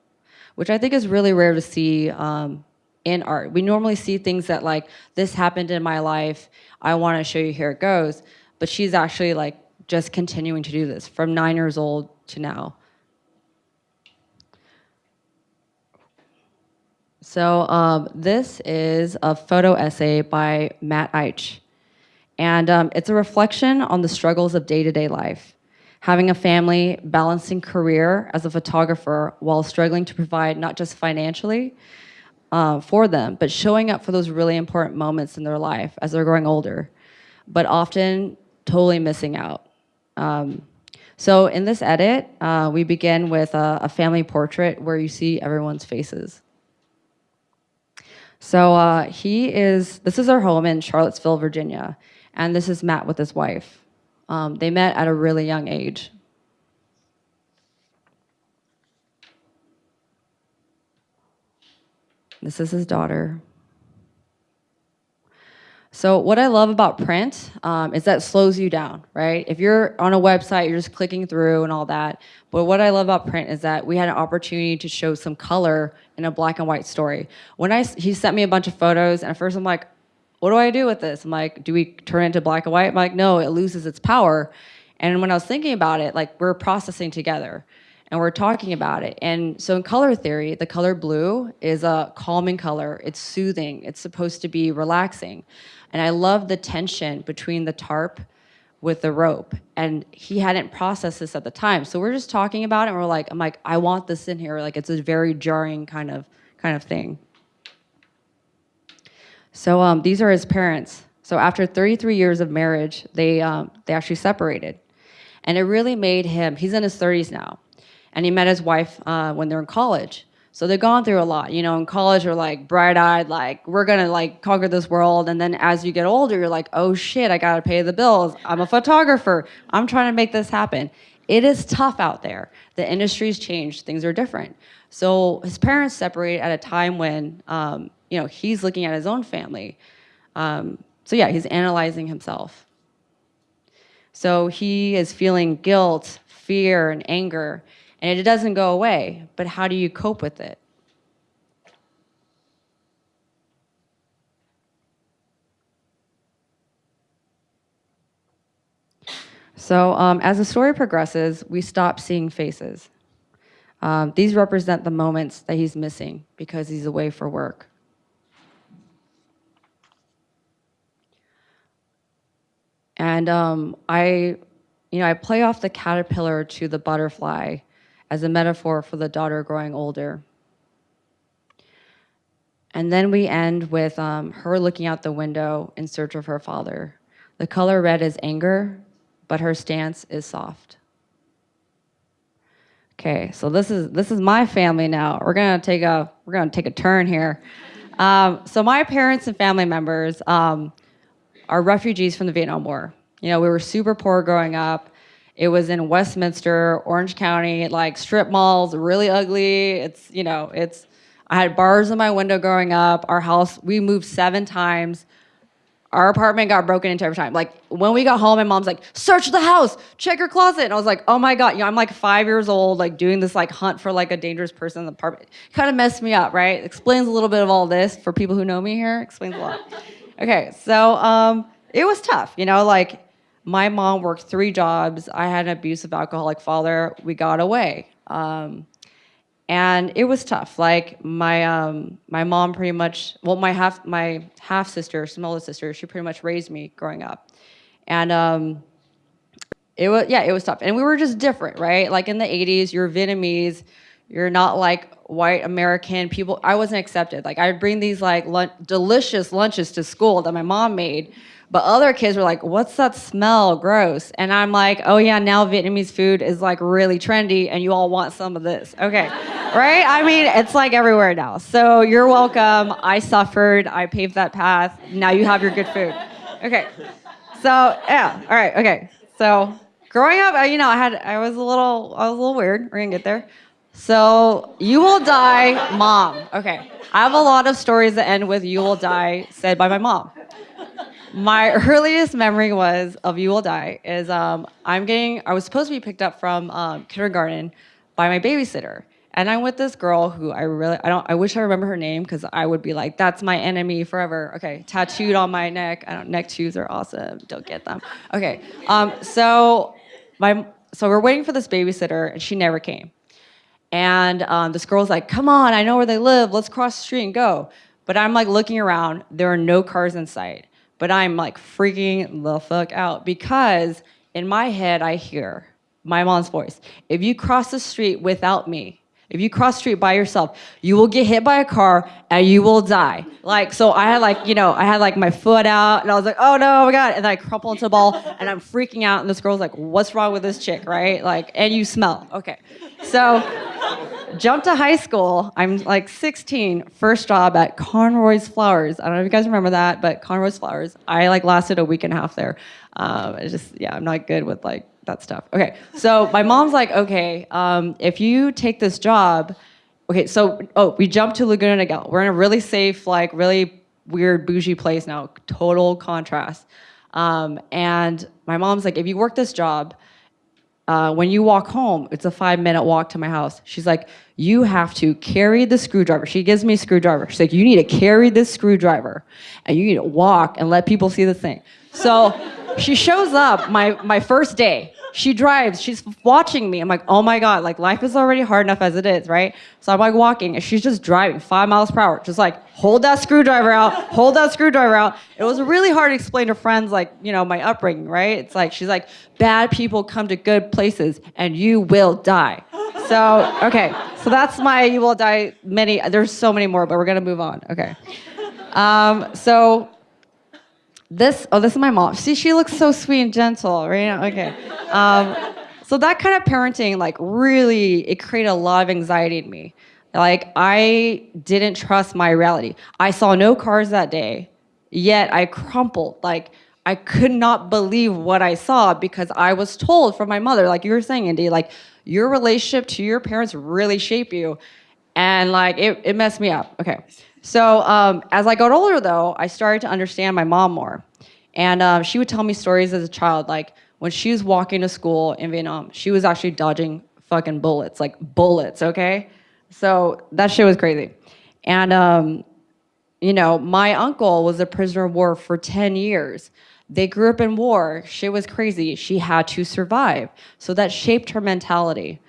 which I think is really rare to see um, in art. We normally see things that like, this happened in my life, I wanna show you here it goes, but she's actually like just continuing to do this from nine years old to now. So um, this is a photo essay by Matt Eich. And um, it's a reflection on the struggles of day-to-day -day life. Having a family, balancing career as a photographer while struggling to provide not just financially uh, for them, but showing up for those really important moments in their life as they're growing older, but often totally missing out. Um, so in this edit, uh, we begin with a, a family portrait where you see everyone's faces. So uh, he is, this is our home in Charlottesville, Virginia. And this is Matt with his wife. Um, they met at a really young age. This is his daughter. So what I love about print um, is that slows you down, right? If you're on a website, you're just clicking through and all that. But what I love about print is that we had an opportunity to show some color in a black and white story. When I he sent me a bunch of photos, and at first I'm like, what do I do with this? I'm like, do we turn it into black and white? I'm like, no, it loses its power. And when I was thinking about it, like we're processing together and we're talking about it. And so in color theory, the color blue is a calming color. It's soothing. It's supposed to be relaxing. And I love the tension between the tarp with the rope. And he hadn't processed this at the time. So we're just talking about it and we're like, I'm like, I want this in here. Like it's a very jarring kind of kind of thing. So um, these are his parents. So after 33 years of marriage, they um, they actually separated, and it really made him. He's in his 30s now, and he met his wife uh, when they're in college. So they've gone through a lot. You know, in college, you're like bright-eyed, like we're gonna like conquer this world, and then as you get older, you're like, oh shit, I gotta pay the bills. I'm a photographer. I'm trying to make this happen. It is tough out there. The industry's changed. Things are different. So his parents separated at a time when um, you know he's looking at his own family. Um, so yeah, he's analyzing himself. So he is feeling guilt, fear, and anger, and it doesn't go away. But how do you cope with it? So um, as the story progresses, we stop seeing faces. Um, these represent the moments that he's missing because he's away for work. And um, I, you know, I play off the caterpillar to the butterfly as a metaphor for the daughter growing older. And then we end with um, her looking out the window in search of her father. The color red is anger, but her stance is soft. Okay, so this is this is my family now. We're gonna take a we're gonna take a turn here. Um, so my parents and family members um, are refugees from the Vietnam War. You know, we were super poor growing up. It was in Westminster, Orange County, like strip malls, really ugly. It's you know, it's. I had bars in my window growing up. Our house, we moved seven times our apartment got broken into every time. Like when we got home, my mom's like, search the house, check your closet. And I was like, oh my God, you know, I'm like five years old, like doing this like hunt for like a dangerous person in the apartment. Kind of messed me up, right? Explains a little bit of all this for people who know me here. Explains a lot. Okay, so um, it was tough, you know, like my mom worked three jobs. I had an abusive alcoholic father. We got away. Um, and it was tough. Like my um, my mom pretty much, well, my half my half sister, smaller sister, she pretty much raised me growing up, and um, it was yeah, it was tough. And we were just different, right? Like in the '80s, you're Vietnamese, you're not like white American people. I wasn't accepted. Like I'd bring these like delicious lunches to school that my mom made but other kids were like, what's that smell? Gross. And I'm like, oh yeah, now Vietnamese food is like really trendy and you all want some of this. Okay. right? I mean, it's like everywhere now. So you're welcome. I suffered. I paved that path. Now you have your good food. Okay. So yeah. All right. Okay. So growing up, you know, I had, I was a little, I was a little weird. We're gonna get there. So you will die, mom. Okay. I have a lot of stories that end with you will die said by my mom my earliest memory was of You Will Die is um, I'm getting, I was supposed to be picked up from um, kindergarten by my babysitter. And I'm with this girl who I really, I don't, I wish I remember her name because I would be like, that's my enemy forever. Okay, tattooed on my neck. I don't, neck tattoos are awesome. Don't get them. Okay, um, so my, so we're waiting for this babysitter and she never came. And um, this girl's like, come on, I know where they live. Let's cross the street and go. But I'm like looking around. There are no cars in sight but I'm like freaking the fuck out because in my head, I hear my mom's voice. If you cross the street without me, if you cross the street by yourself, you will get hit by a car and you will die. Like, so I had like, you know, I had like my foot out and I was like, oh no, oh my God. And then I crumple into a ball and I'm freaking out. And this girl's like, what's wrong with this chick, right? Like, and you smell. Okay. So jump to high school. I'm like 16, first job at Conroy's Flowers. I don't know if you guys remember that, but Conroy's Flowers. I like lasted a week and a half there. Um, it's just, yeah, I'm not good with like that stuff. Okay, so my mom's like, okay, um, if you take this job, okay, so, oh, we jumped to Laguna Niguel. We're in a really safe, like really weird bougie place now. Total contrast. Um, and my mom's like, if you work this job, uh, when you walk home, it's a five minute walk to my house. She's like, you have to carry the screwdriver. She gives me a screwdriver. She's like, you need to carry this screwdriver and you need to walk and let people see the thing. So she shows up my, my first day. She drives, she's watching me. I'm like, oh my God, like life is already hard enough as it is, right? So I'm like walking and she's just driving five miles per hour, just like, hold that screwdriver out, hold that screwdriver out. It was really hard to explain to friends, like, you know, my upbringing, right? It's like, she's like, bad people come to good places and you will die. So, okay, so that's my you will die many, there's so many more, but we're gonna move on, okay. Um, so this, oh, this is my mom. See, she looks so sweet and gentle, right? Okay. Um, so that kind of parenting, like, really, it created a lot of anxiety in me. Like, I didn't trust my reality. I saw no cars that day, yet I crumpled. Like, I could not believe what I saw because I was told from my mother, like you were saying, Indy, like, your relationship to your parents really shape you. And, like, it, it messed me up. Okay. So um, as I got older, though, I started to understand my mom more. And um, she would tell me stories as a child, like when she was walking to school in Vietnam, she was actually dodging fucking bullets, like bullets, okay? So that shit was crazy. And, um, you know, my uncle was a prisoner of war for 10 years. They grew up in war. Shit was crazy. She had to survive. So that shaped her mentality.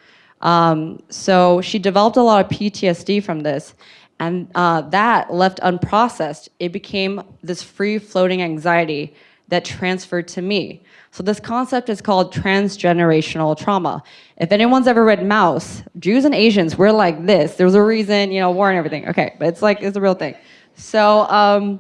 Um, so she developed a lot of PTSD from this. And uh, that left unprocessed, it became this free floating anxiety that transferred to me. So this concept is called transgenerational trauma. If anyone's ever read Maus, Jews and Asians, we're like this. There's a reason, you know, war and everything. Okay, but it's like, it's a real thing. So, um,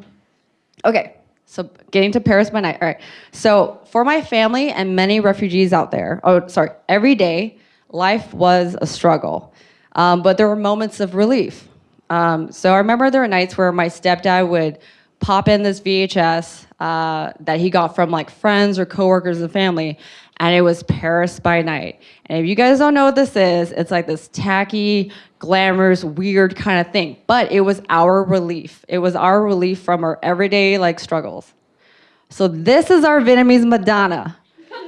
okay, so getting to Paris by night. All right. So for my family and many refugees out there, oh, sorry, every day, life was a struggle. Um, but there were moments of relief. Um, so I remember there were nights where my stepdad would pop in this VHS uh, that he got from like friends or coworkers and family, and it was Paris by Night. And if you guys don't know what this is, it's like this tacky, glamorous, weird kind of thing. But it was our relief. It was our relief from our everyday like struggles. So this is our Vietnamese Madonna,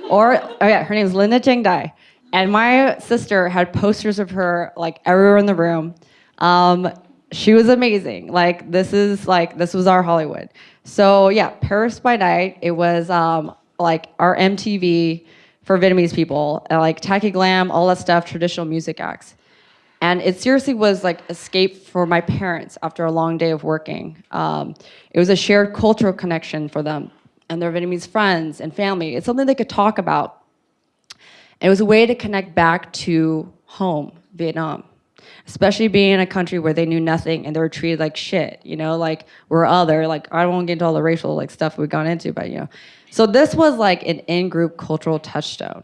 or oh yeah, her name is Linda Trang Dai, and my sister had posters of her like everywhere in the room. Um, she was amazing. Like this is like this was our Hollywood. So yeah, Paris by Night. It was um, like our MTV for Vietnamese people, and, like tacky glam, all that stuff, traditional music acts. And it seriously was like escape for my parents after a long day of working. Um, it was a shared cultural connection for them and their Vietnamese friends and family. It's something they could talk about. And it was a way to connect back to home, Vietnam especially being in a country where they knew nothing and they were treated like shit, you know, like we're other, like I won't get into all the racial like stuff we've gone into, but you know. So this was like an in-group cultural touchstone.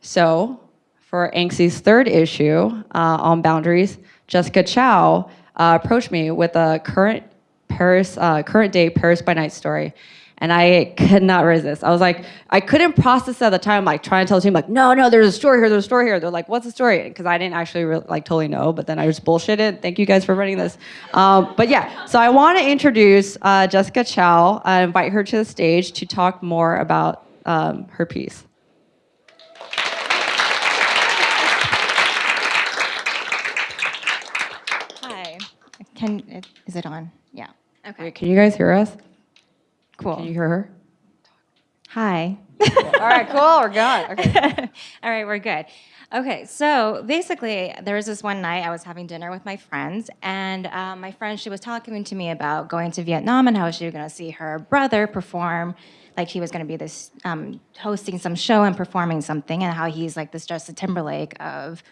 So for ANXY's third issue uh, on boundaries, Jessica Chow uh, approached me with a current Paris, uh, current day Paris by night story and I could not resist. I was like, I couldn't process at the time, like trying to tell the team, like, no, no, there's a story here, there's a story here. They're like, what's the story? Because I didn't actually really, like totally know, but then I just bullshitted. Thank you guys for running this. Um, but yeah, so I want to introduce uh, Jessica Chow, I invite her to the stage to talk more about um, her piece.
Hi. Can is it on? Yeah. Okay.
Wait, can you guys hear us?
Cool.
Can you hear her?
Hi.
All right, cool, we're good. Okay.
All right, we're good. Okay, so basically, there was this one night I was having dinner with my friends, and um, my friend she was talking to me about going to Vietnam and how she was going to see her brother perform, like he was going to be this um, hosting some show and performing something, and how he's like this Justin Timberlake of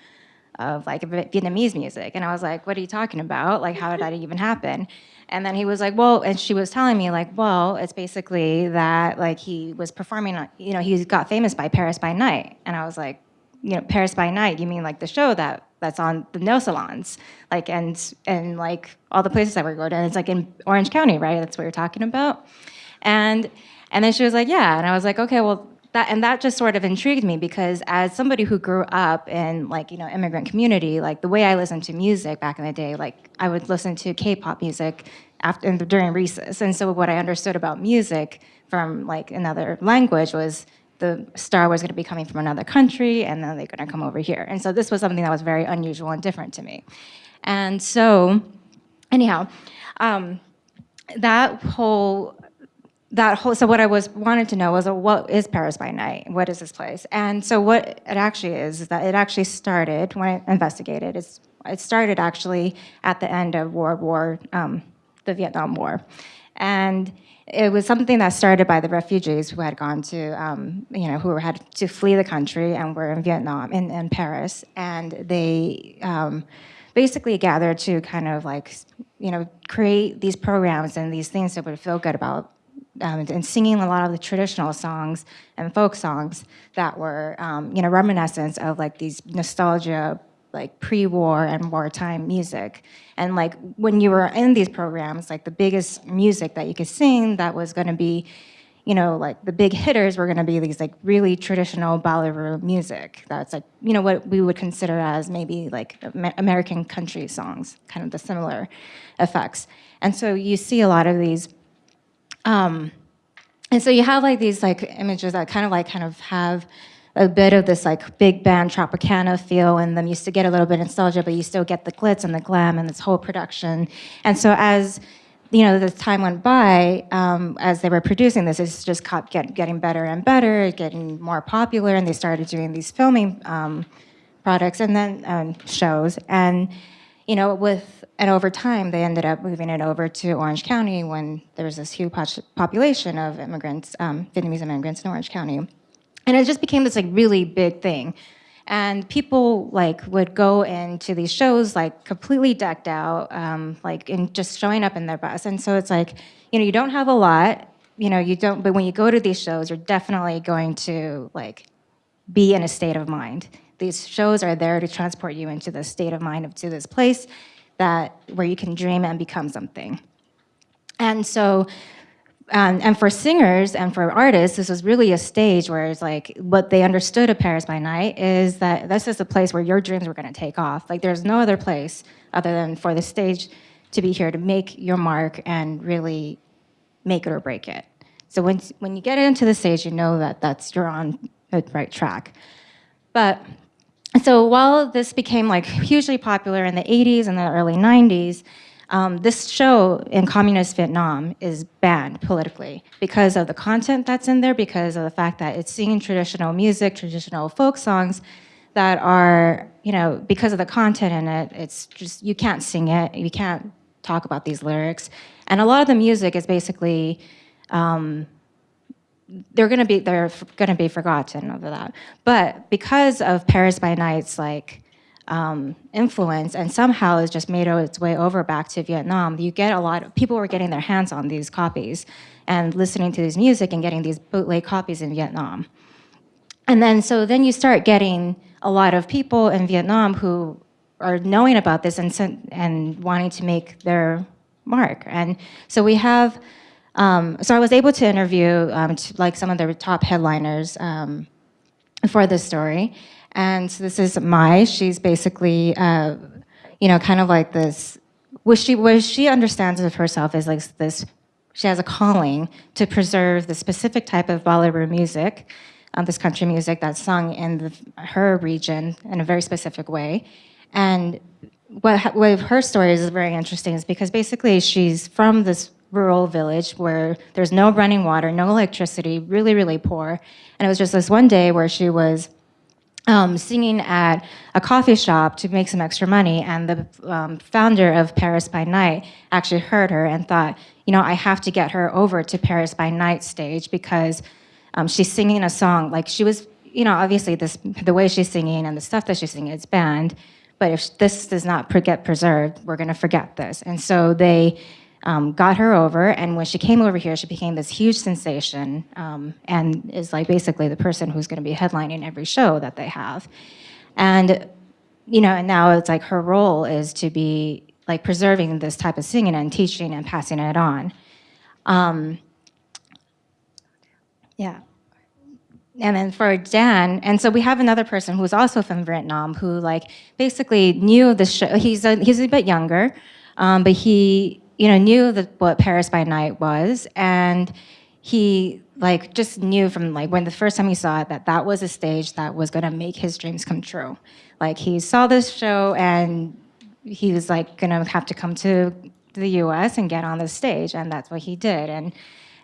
of like Vietnamese music. And I was like, what are you talking about? Like, how did that even happen? And then he was like, well, and she was telling me like, well, it's basically that like he was performing, you know, he got famous by Paris by Night. And I was like, you know, Paris by Night, you mean like the show that that's on the nail salons, like and and like all the places that we're going to. And it's like in Orange County, right? That's what you're talking about. And and then she was like, yeah. And I was like, okay, well, that and that just sort of intrigued me because as somebody who grew up in like you know immigrant community like the way i listened to music back in the day like i would listen to k-pop music after during recess. And so what I understood about music from like another language was the star was going to be coming from another country and then they're going to come over here. And so this was something that was very unusual and different to me. And so anyhow, um, that whole that whole so what I was wanted to know was uh, what is Paris by Night? What is this place? And so what it actually is is that it actually started when I investigated. It's it started actually at the end of World War, um, the Vietnam War, and it was something that started by the refugees who had gone to, um, you know, who had to flee the country and were in Vietnam, in, in Paris, and they um, basically gathered to kind of like, you know, create these programs and these things that would feel good about um, and singing a lot of the traditional songs and folk songs that were, um, you know, reminiscent of like these nostalgia, like pre-war and wartime music. And like when you were in these programs, like the biggest music that you could sing that was going to be, you know, like the big hitters were going to be these like really traditional bolero music. That's like, you know, what we would consider as maybe like American country songs, kind of the similar effects. And so you see a lot of these um, and so you have like these like images that kind of like kind of have a bit of this like big band Tropicana feel in them. You used to get a little bit of nostalgia, but you still get the glitz and the glam and this whole production. And so as you know, the time went by, um, as they were producing this, it just kept get, getting better and better, getting more popular, and they started doing these filming um, products and then um, shows. And you know, with and over time, they ended up moving it over to Orange County when there was this huge population of immigrants, um, Vietnamese immigrants in Orange County. And it just became this like really big thing. And people like would go into these shows like completely decked out, um, like in just showing up in their bus. And so it's like, you know, you don't have a lot, you know, you don't, but when you go to these shows, you're definitely going to like be in a state of mind. These shows are there to transport you into the state of mind of to this place that where you can dream and become something. And so, um, and for singers and for artists, this was really a stage where it's like what they understood of Paris by Night is that this is a place where your dreams were going to take off. Like there's no other place other than for the stage to be here to make your mark and really make it or break it. So when when you get into the stage, you know that that's you're on the right track. But so while this became like hugely popular in the 80s and the early 90s, um, this show in communist Vietnam is banned politically because of the content that's in there, because of the fact that it's singing traditional music, traditional folk songs that are, you know, because of the content in it, it's just, you can't sing it, you can't talk about these lyrics. And a lot of the music is basically um, they're going to be they're going to be forgotten over that. But because of Paris by Night's like um, influence and somehow it's just made its way over back to Vietnam, you get a lot of people were getting their hands on these copies and listening to this music and getting these bootleg copies in Vietnam. And then so then you start getting a lot of people in Vietnam who are knowing about this and and wanting to make their mark. And so we have um, so I was able to interview um, to, like some of the top headliners um, for this story. And so this is Mai. She's basically, uh, you know, kind of like this, what she, what she understands of herself is like this, she has a calling to preserve the specific type of bolero music, um, this country music that's sung in the, her region in a very specific way. And what, what her story is very interesting is because basically she's from this rural village where there's no running water, no electricity, really, really poor. And it was just this one day where she was um, singing at a coffee shop to make some extra money, and the um, founder of Paris by Night actually heard her and thought, you know, I have to get her over to Paris by Night stage because um, she's singing a song like she was, you know, obviously this the way she's singing and the stuff that she's singing, it's banned. But if this does not get preserved, we're going to forget this. And so they um, got her over, and when she came over here, she became this huge sensation um, and is like basically the person who's going to be headlining every show that they have. And, you know, and now it's like her role is to be like preserving this type of singing and teaching and passing it on. Um, yeah. And then for Dan, and so we have another person who's also from Vietnam who like basically knew the show. He's a, he's a bit younger, um, but he you know, knew that what Paris by Night was, and he like just knew from like when the first time he saw it that that was a stage that was going to make his dreams come true. Like he saw this show and he was like going to have to come to the U.S. and get on the stage, and that's what he did. And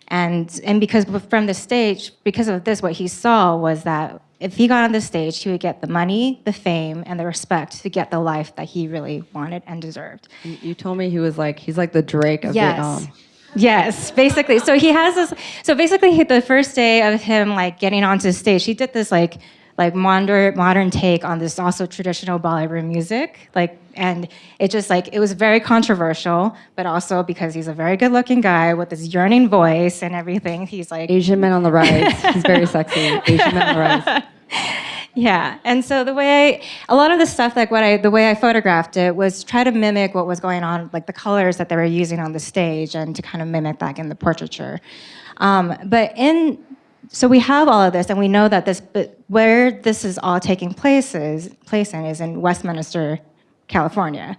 and and because from the stage, because of this, what he saw was that if he got on the stage, he would get the money, the fame, and the respect to get the life that he really wanted and deserved.
You- told me he was like he's like the Drake of Vietnam.
Yes, basically. So he has this. So basically, he- the first day of him like getting onto stage, he did this like like modern modern take on this also traditional ballroom music. Like, and it just like it was very controversial, but also because he's a very good looking guy with this yearning voice and everything. He's like
Asian men on the rise. He's very sexy. Asian men on the rise.
Yeah, and so the way I, a lot of the stuff, like what I, the way I photographed it, was try to mimic what was going on, like the colors that they were using on the stage, and to kind of mimic that in the portraiture. Um, but in, so we have all of this, and we know that this, but where this is all taking place is place in is in Westminster, California,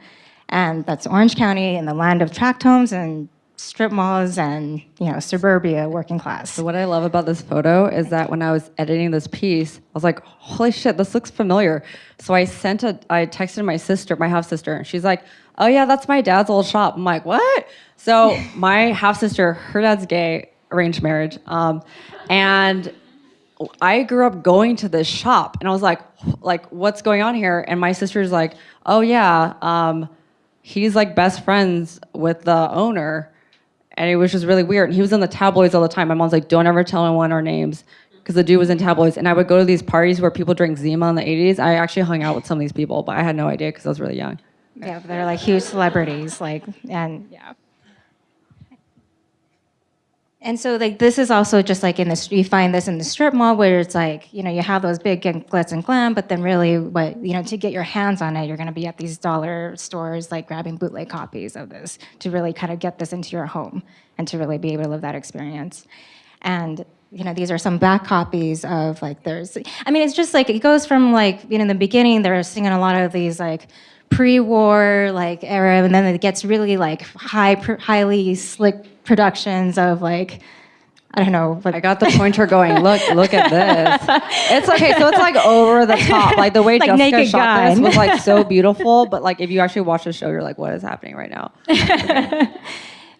and that's Orange County in the land of tract homes and strip malls and you know suburbia working class.
So what I love about this photo is that when I was editing this piece, I was like, "Holy shit, this looks familiar." So I sent a, I texted my sister, my half sister, and she's like, "Oh yeah, that's my dad's old shop." I'm like, "What?" So my half sister, her dad's gay, arranged marriage, um, and I grew up going to this shop, and I was like, "Like, what's going on here?" And my sister's like, "Oh yeah." Um, he's like best friends with the owner and it was just really weird. And he was in the tabloids all the time. My mom's like, don't ever tell anyone our names because the dude was in tabloids. And I would go to these parties where people drink Zima in the 80s. I actually hung out with some of these people, but I had no idea because I was really young.
Yeah, they're like huge celebrities, like and yeah. And so like this is also just like in the you find this in the strip mall where it's like you know you have those big glitz and glam, but then really what you know to get your hands on it, you're going to be at these dollar stores like grabbing bootleg copies of this to really kind of get this into your home and to really be able to live that experience. And you know these are some back copies of like there's I mean it's just like it goes from like you know in the beginning they're singing a lot of these like pre-war like era and then it gets really like high pr- highly slick productions of like I don't know like
I got the pointer going. Look, look at this. It's okay. So it's like over the top. Like the way
Like
Jessica shot this was like so beautiful. But like if you actually watch the show, you're like, what is happening right now?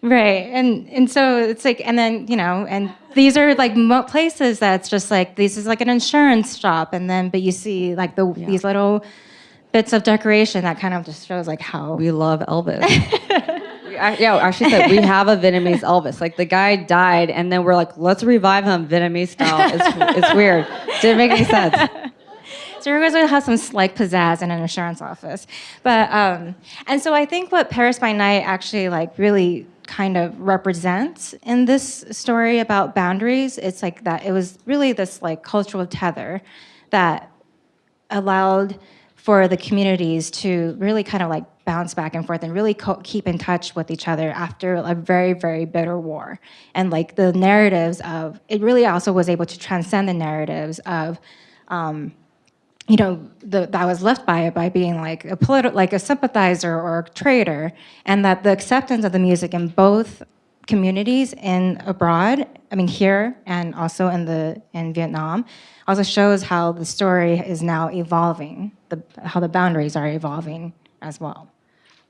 Right, and and so it's like, and then you know, and these are like places that's just like this is like an insurance shop, and then but you see like the these little bits of decoration that kind of just shows like how
We love Elvis. We ac- yeah, actually said we have a Vietnamese Elvis. Like the guy died, and then we're like, let's revive him Vietnamese style. It's, it's weird. Didn't make any sense.
So you're going to have some like pizzazz in an insurance office, but um, and so I think what Paris by Night actually like really kind of represents in this story about boundaries, it's like that it was really this like cultural tether that allowed for the communities to really kind of like bounce back and forth and really keep in touch with each other after a very very bitter war. And like the narratives of it really also was able to transcend the narratives of um, you know, the, that was left by it by being like a political, like a sympathizer or a traitor, and that the acceptance of the music in both communities in abroad, I mean here and also in the in Vietnam, also shows how the story is now evolving, the, how the boundaries are evolving as well.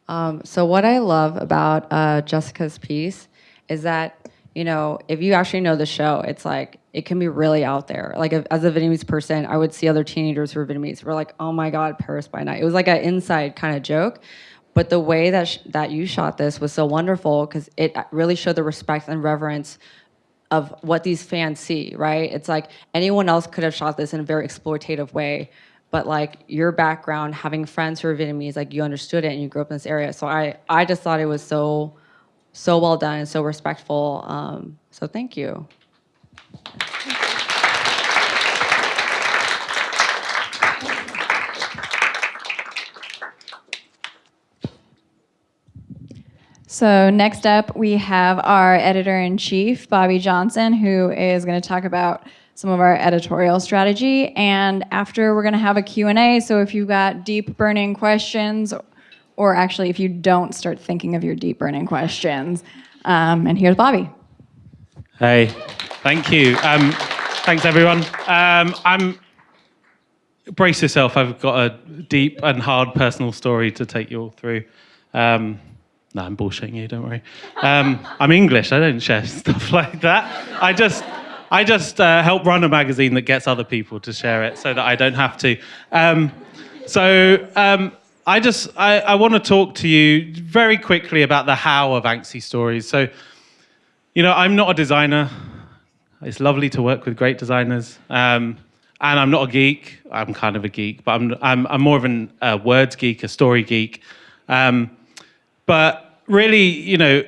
Um, so what I love about uh, Jessica's piece is that you know if you actually know the show, it's like it can be really out there. Like if, as a Vietnamese person, I would see other teenagers who are Vietnamese. We're like, oh my god, Paris by night. It was like an inside kind of joke. But the way that that you shot this was so wonderful because it really showed the respect and reverence of what these fans see, right? It's like anyone else could have shot this in a very exploitative way, but like your background, having friends who are Vietnamese, like you understood it and you grew up in this area. So I, I just thought it was so, so well done and so respectful. Um, so thank you.
So next up, we have our editor-in-chief, Bobby Johnson, who is going to talk about some of our editorial strategy. And after, we're going to have a Q&A. So if you've got deep burning questions or actually if you don't start thinking of your deep burning questions. Um, and here's Bobby.
Hey, thank you. Um, thanks, everyone. Um, I'm brace yourself. I've got a deep and hard personal story to take you all through. Um, no, I'm bullshitting you. Don't worry. Um, I'm English. I don't share stuff like that. I just, I just uh, help run a magazine that gets other people to share it, so that I don't have to. Um, so um, I just, I, I want to talk to you very quickly about the how of ANXY stories. So, you know, I'm not a designer. It's lovely to work with great designers. Um, and I'm not a geek. I'm kind of a geek, but I'm, I'm, I'm more of a words geek, a story geek. Um, but really, you know,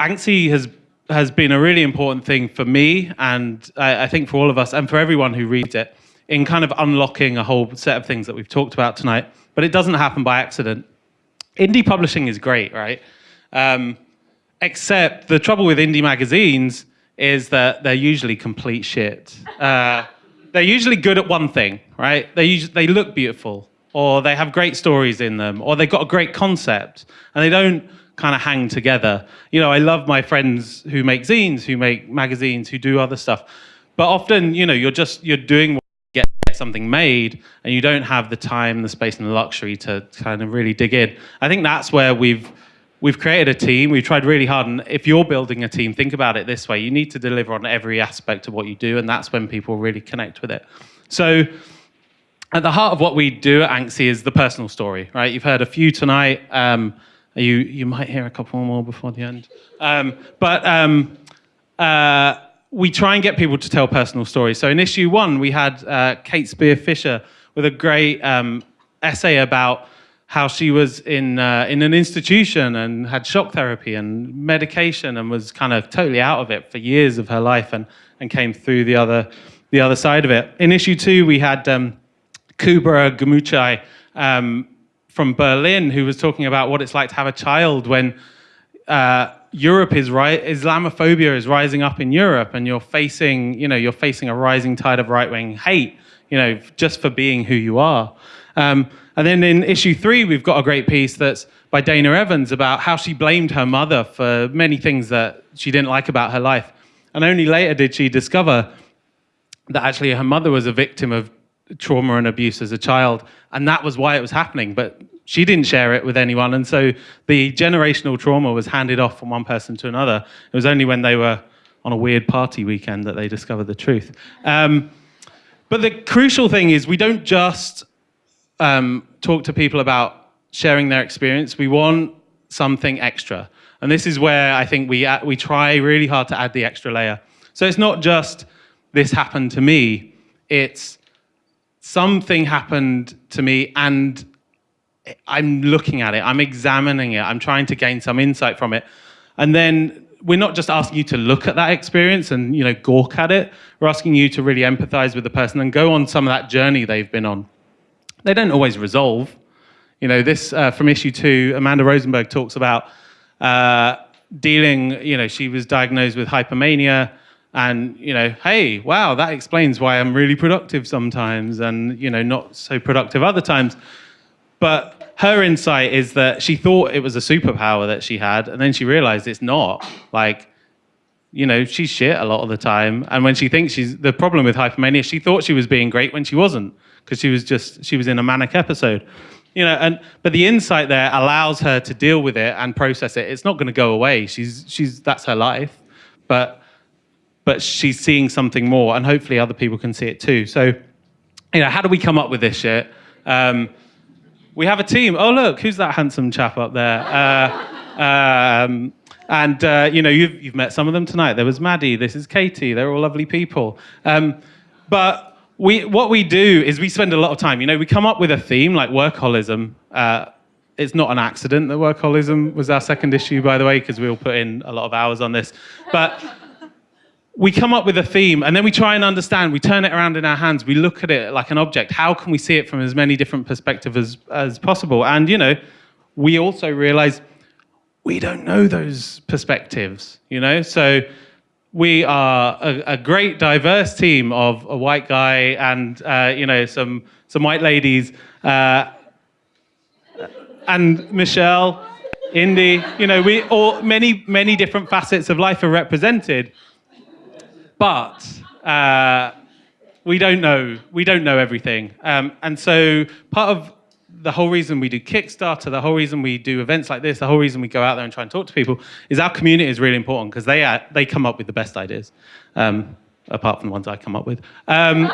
ANXY has has been a really important thing for me, and I, I think for all of us, and for everyone who reads it, in kind of unlocking a whole set of things that we've talked about tonight. But it doesn't happen by accident. Indie publishing is great, right? Um, except the trouble with indie magazines is that they're usually complete shit. Uh, they're usually good at one thing, right? They usually, they look beautiful, or they have great stories in them, or they've got a great concept, and they don't kind of hang together. You know, I love my friends who make zines, who make magazines, who do other stuff, but often, you know, you're just you're doing what you get something made, and you don't have the time, the space, and the luxury to kind of really dig in. I think that's where we've we've created a team. We've tried really hard, and if you're building a team, think about it this way: you need to deliver on every aspect of what you do, and that's when people really connect with it. So at the heart of what we do at ANXY is the personal story, right? You've heard a few tonight. Um, you you might hear a couple more before the end, um, but um, uh, we try and get people to tell personal stories. So in issue one, we had uh, Kate Spear Fisher with a great um, essay about how she was in uh, in an institution and had shock therapy and medication and was kind of totally out of it for years of her life and and came through the other the other side of it. In issue two, we had um, Kübra Gümüşay um, from Berlin, who was talking about what it's like to have a child when uh, Europe is right, Islamophobia is rising up in Europe, and you're facing, you know, you're facing a rising tide of right-wing hate, you know, just for being who you are. Um, and then in issue three, we've got a great piece that's by Dana Evans about how she blamed her mother for many things that she didn't like about her life. And only later did she discover that actually her mother was a victim of trauma and abuse as a child, and that was why it was happening. But she didn't share it with anyone, and so the generational trauma was handed off from one person to another. It was only when they were on a weird party weekend that they discovered the truth. Um, but the crucial thing is we don't just um, talk to people about sharing their experience. We want something extra. And this is where I think we, we try really hard to add the extra layer. So it's not just this happened to me, it's something happened to me and I'm looking at it, I'm examining it, I'm trying to gain some insight from it. And then we're not just asking you to look at that experience and you know gawk at it, we're asking you to really empathize with the person and go on some of that journey they've been on. They don't always resolve. You know, this uh, from issue two, Amanda Rosenberg talks about uh, dealing, you know, she was diagnosed with hypomania and, you know, hey, wow, that explains why I'm really productive sometimes and, you know, not so productive other times. But her insight is that she thought it was a superpower that she had, and then she realized it's not. Like, you know, she's shit a lot of the time. And when she thinks she's the problem with hypomania, she thought she was being great when she wasn't because she was just she was in a manic episode you know and but the insight there allows her to deal with it and process it it's not going to go away she's she's that's her life but but she's seeing something more and hopefully other people can see it too. So you know how do we come up with this shit? Um, we have a team. Oh look who's that handsome chap up there? Uh, um, and uh, you know you've, you've met some of them tonight. There was maddie this is katie. They're all lovely people. Um, but we, what we do is we spend a lot of time, you know, we come up with a theme like workaholism. Uh, it's not an accident that workaholism was our second issue, by the way, because we all put in a lot of hours on this. But we come up with a theme and then we try and understand, we turn it around in our hands, we look at it like an object. How can we see it from as many different perspectives as, as possible? And, you know, we also realize we don't know those perspectives, you know? So we are a, a, great diverse team of a white guy and uh, you know some some white ladies. Uh, and Michelle, Indy. You know, we all many many different facets of life are represented, but. Uh, we don't know we don't know everything um, and so part of the whole reason we do kickstarter the whole reason we do events like this the whole reason we go out there and try and talk to people is our community is really important because they are, they come up with the best ideas um, apart from the ones i come up with. Um,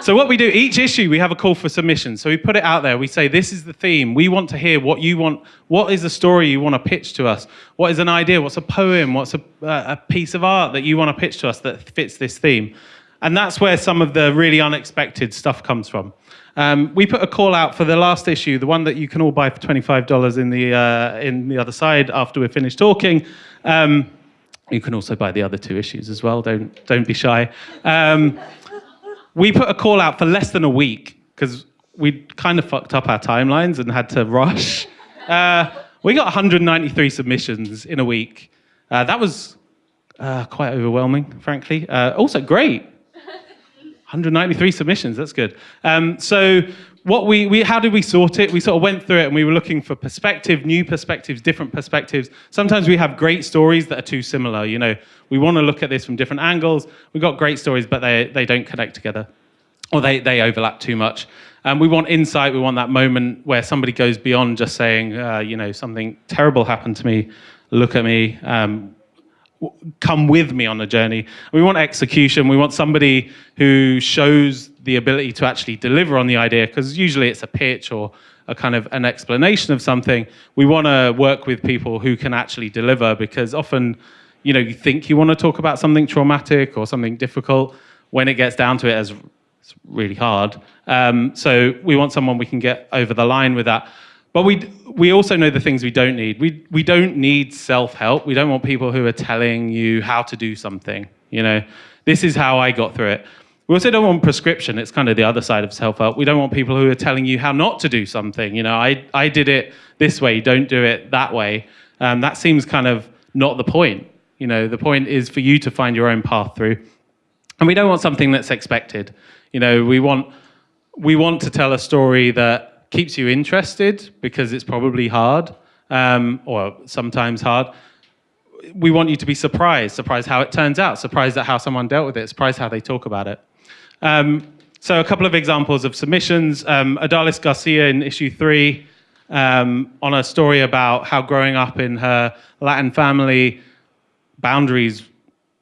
so what we do each issue we have a call for submissions so we put it out there. We say this is the theme. We want to hear what you want. What is the story you want to pitch to us? What is an idea? What's a poem? What's a, a piece of art that you want to pitch to us that fits this theme? And that's where some of the really unexpected stuff comes from. Um, we put a call out for the last issue, the one that you can all buy for $25 in the, uh, in the other side after we're finished talking. Um, you can also buy the other two issues as well, don't, don't be shy. Um, we put a call out for less than a week because we kind of fucked up our timelines and had to rush. Uh, we got 193 submissions in a week. Uh, that was uh, quite overwhelming, frankly. Uh, also great. 193 submissions, that's good. Um, so what we, we, how did we sort it? We sort of went through it and we were looking for perspective, new perspectives, different perspectives. Sometimes we have great stories that are too similar. You know, we want to look at this from different angles. We've got great stories, but they, they don't connect together or they, they overlap too much. Um, we want insight. We want that moment where somebody goes beyond just saying, uh, you know, something terrible happened to me. Look at me. Um, come with me on the journey. We want execution. We want somebody who shows the ability to actually deliver on the idea, because usually it's a pitch or a kind of an explanation of something. We want to work with people who can actually deliver, because often, you know, you think you want to talk about something traumatic or something difficult. When it gets down to it, as it's really hard. Um, so we want someone we can get over the line with that. But we, we also know the things we don't need. We, we don't need self-help. We don't want people who are telling you how to do something. You know, this is how I got through it. We also don't want prescription. It's kind of the other side of self-help. We don't want people who are telling you how not to do something. You know, I, I did it this way, don't do it that way. Um, that seems kind of not the point. You know, the point is for you to find your own path through. And we don't want something that's expected. You know, we want, we want to tell a story that keeps you interested because it's probably hard um, or sometimes hard. We want you to be surprised, surprised how it turns out, surprised at how someone dealt with it, surprised how they talk about it. Um, so a couple of examples of submissions. Um, Adalis Garcia in issue three um, on a story about how growing up in her Latin family, boundaries,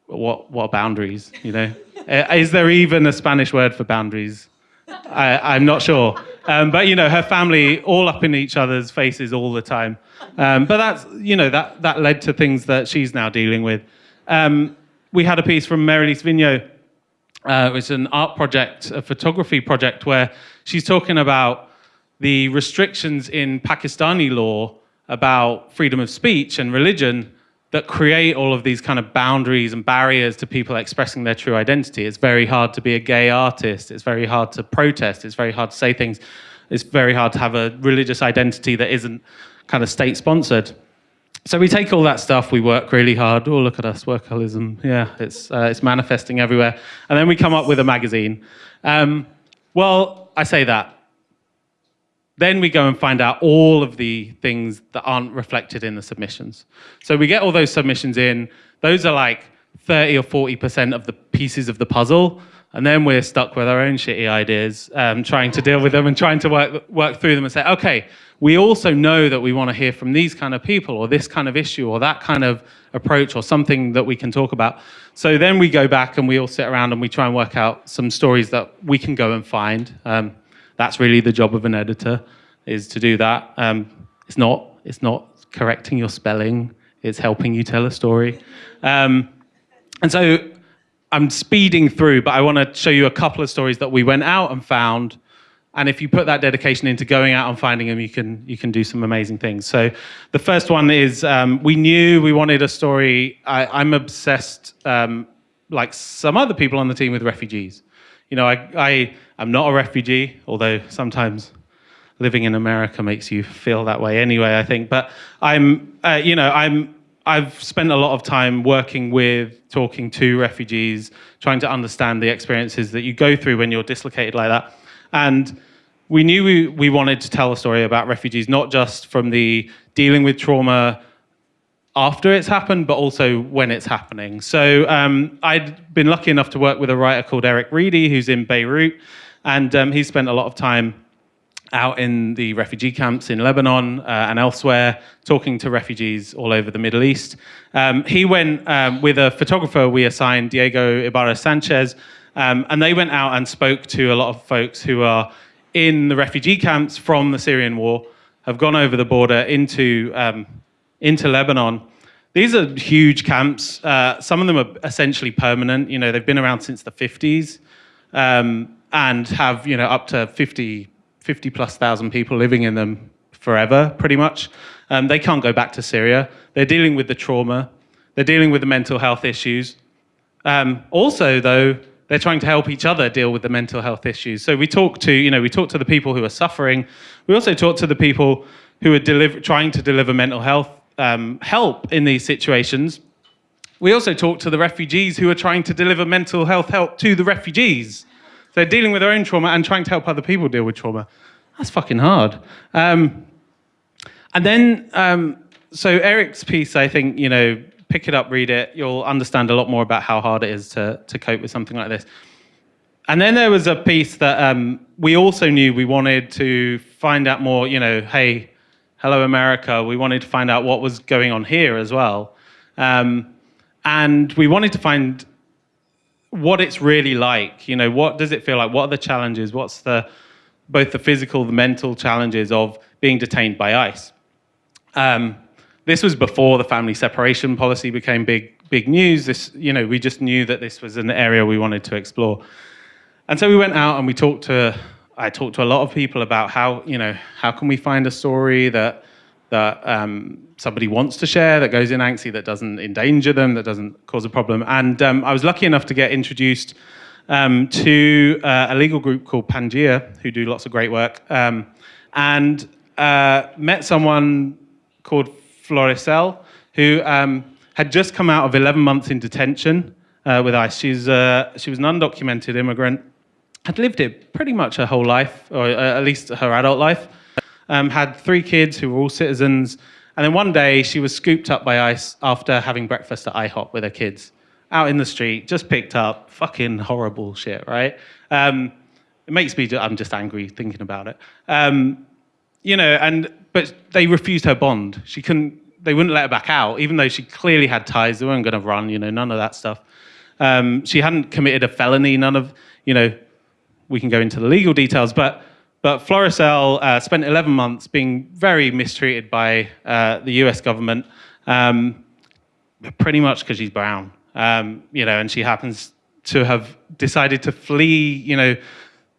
what, what boundaries, you know? Is there even a Spanish word for boundaries? I, am not sure. Um, but you know, her family all up in each other's faces all the time. Um, but that's you know that that led to things that she's now dealing with. Um, we had a piece from Marilise Vigneault. Uh, it's an art project, a photography project, where she's talking about the restrictions in Pakistani law about freedom of speech and religion that create all of these kind of boundaries and barriers to people expressing their true identity. It's very hard to be a gay artist. It's very hard to protest. It's very hard to say things. It's very hard to have a religious identity that isn't kind of state sponsored. So we take all that stuff, we work really hard. Oh, look at us, workaholism. Yeah, it's, uh, it's manifesting everywhere. And then we come up with a magazine. Um, well, I say that then we go and find out all of the things that aren't reflected in the submissions. So we get all those submissions in. Those are like 30 or 40% of the pieces of the puzzle. And then we're stuck with our own shitty ideas, um, trying to deal with them and trying to work, work through them and say, okay, we also know that we want to hear from these kind of people or this kind of issue or that kind of approach or something that we can talk about. So then we go back and we all sit around and we try and work out some stories that we can go and find. Um, that's really the job of an editor, is to do that. Um, it's not it's not correcting your spelling. It's helping you tell a story. Um, and so I'm speeding through, but I want to show you a couple of stories that we went out and found. And if you put that dedication into going out and finding them, you can you can do some amazing things. So the first one is um, we knew we wanted a story. I, am obsessed, um, like some other people on the team, with refugees. You know, I, I I'm not a refugee, although sometimes living in America makes you feel that way anyway, I think. But I'm, uh, you know, I'm, I've spent a lot of time working with, talking to refugees, trying to understand the experiences that you go through when you're dislocated like that. And we knew we, we wanted to tell a story about refugees, not just from the dealing with trauma after it's happened, but also when it's happening. So um, I'd been lucky enough to work with a writer called Eric Reidy, who's in Beirut, and um, he spent a lot of time out in the refugee camps in Lebanon uh, and elsewhere, talking to refugees all over the Middle East. Um, he went um, with a photographer we assigned, Diego Ibarra Sanchez, um, and they went out and spoke to a lot of folks who are in the refugee camps from the Syrian war, have gone over the border into, um, into Lebanon. These are huge camps. Uh, some of them are essentially permanent. You know, they've been around since the 50s um, and have, you know, up to 50 50 plus thousand people living in them forever, pretty much. Um, they can't go back to Syria. They're dealing with the trauma. They're dealing with the mental health issues. Um, also, though, they're trying to help each other deal with the mental health issues. So we talk to, you know, we talk to the people who are suffering. We also talk to the people who are trying to deliver mental health um, help in these situations. We also talk to the refugees who are trying to deliver mental health help to the refugees. They're dealing with their own trauma and trying to help other people deal with trauma. That's fucking hard. Um, and then, um, so Eric's piece, I think, you know, pick it up, read it. You'll understand a lot more about how hard it is to, to cope with something like this. And then there was a piece that um, we also knew we wanted to find out more, you know, hey, hello, America. We wanted to find out what was going on here as well. Um, and we wanted to find what it's really like. You know, what does it feel like? What are the challenges? What's the both the physical, the mental challenges of being detained by ICE? Um, this was before the family separation policy became big, big news. This, you know, we just knew that this was an area we wanted to explore. And so we went out and we talked to, I talked to a lot of people about how, you know, how can we find a story that that um, somebody wants to share, that goes in ANXY, that doesn't endanger them, that doesn't cause a problem. And um, I was lucky enough to get introduced um, to uh, a legal group called Pangea, who do lots of great work, um, and uh, met someone called Floricel, who um, had just come out of 11 months in detention uh, with ICE. She's, uh, she was an undocumented immigrant, had lived it pretty much her whole life, or uh, at least her adult life um, had three kids who were all citizens. And then one day she was scooped up by ICE after having breakfast at IHOP with her kids. Out in the street, just picked up, fucking horrible shit, right? Um, it makes me, I'm just angry thinking about it. Um, you know, and, but they refused her bond. She couldn't, they wouldn't let her back out, even though she clearly had ties. They weren't going to run, you know, none of that stuff. Um, she hadn't committed a felony, none of, you know, we can go into the legal details, but but Floricel uh, spent 11 months being very mistreated by uh, the US government, um, pretty much because she's brown. Um, you know, and she happens to have decided to flee, you know,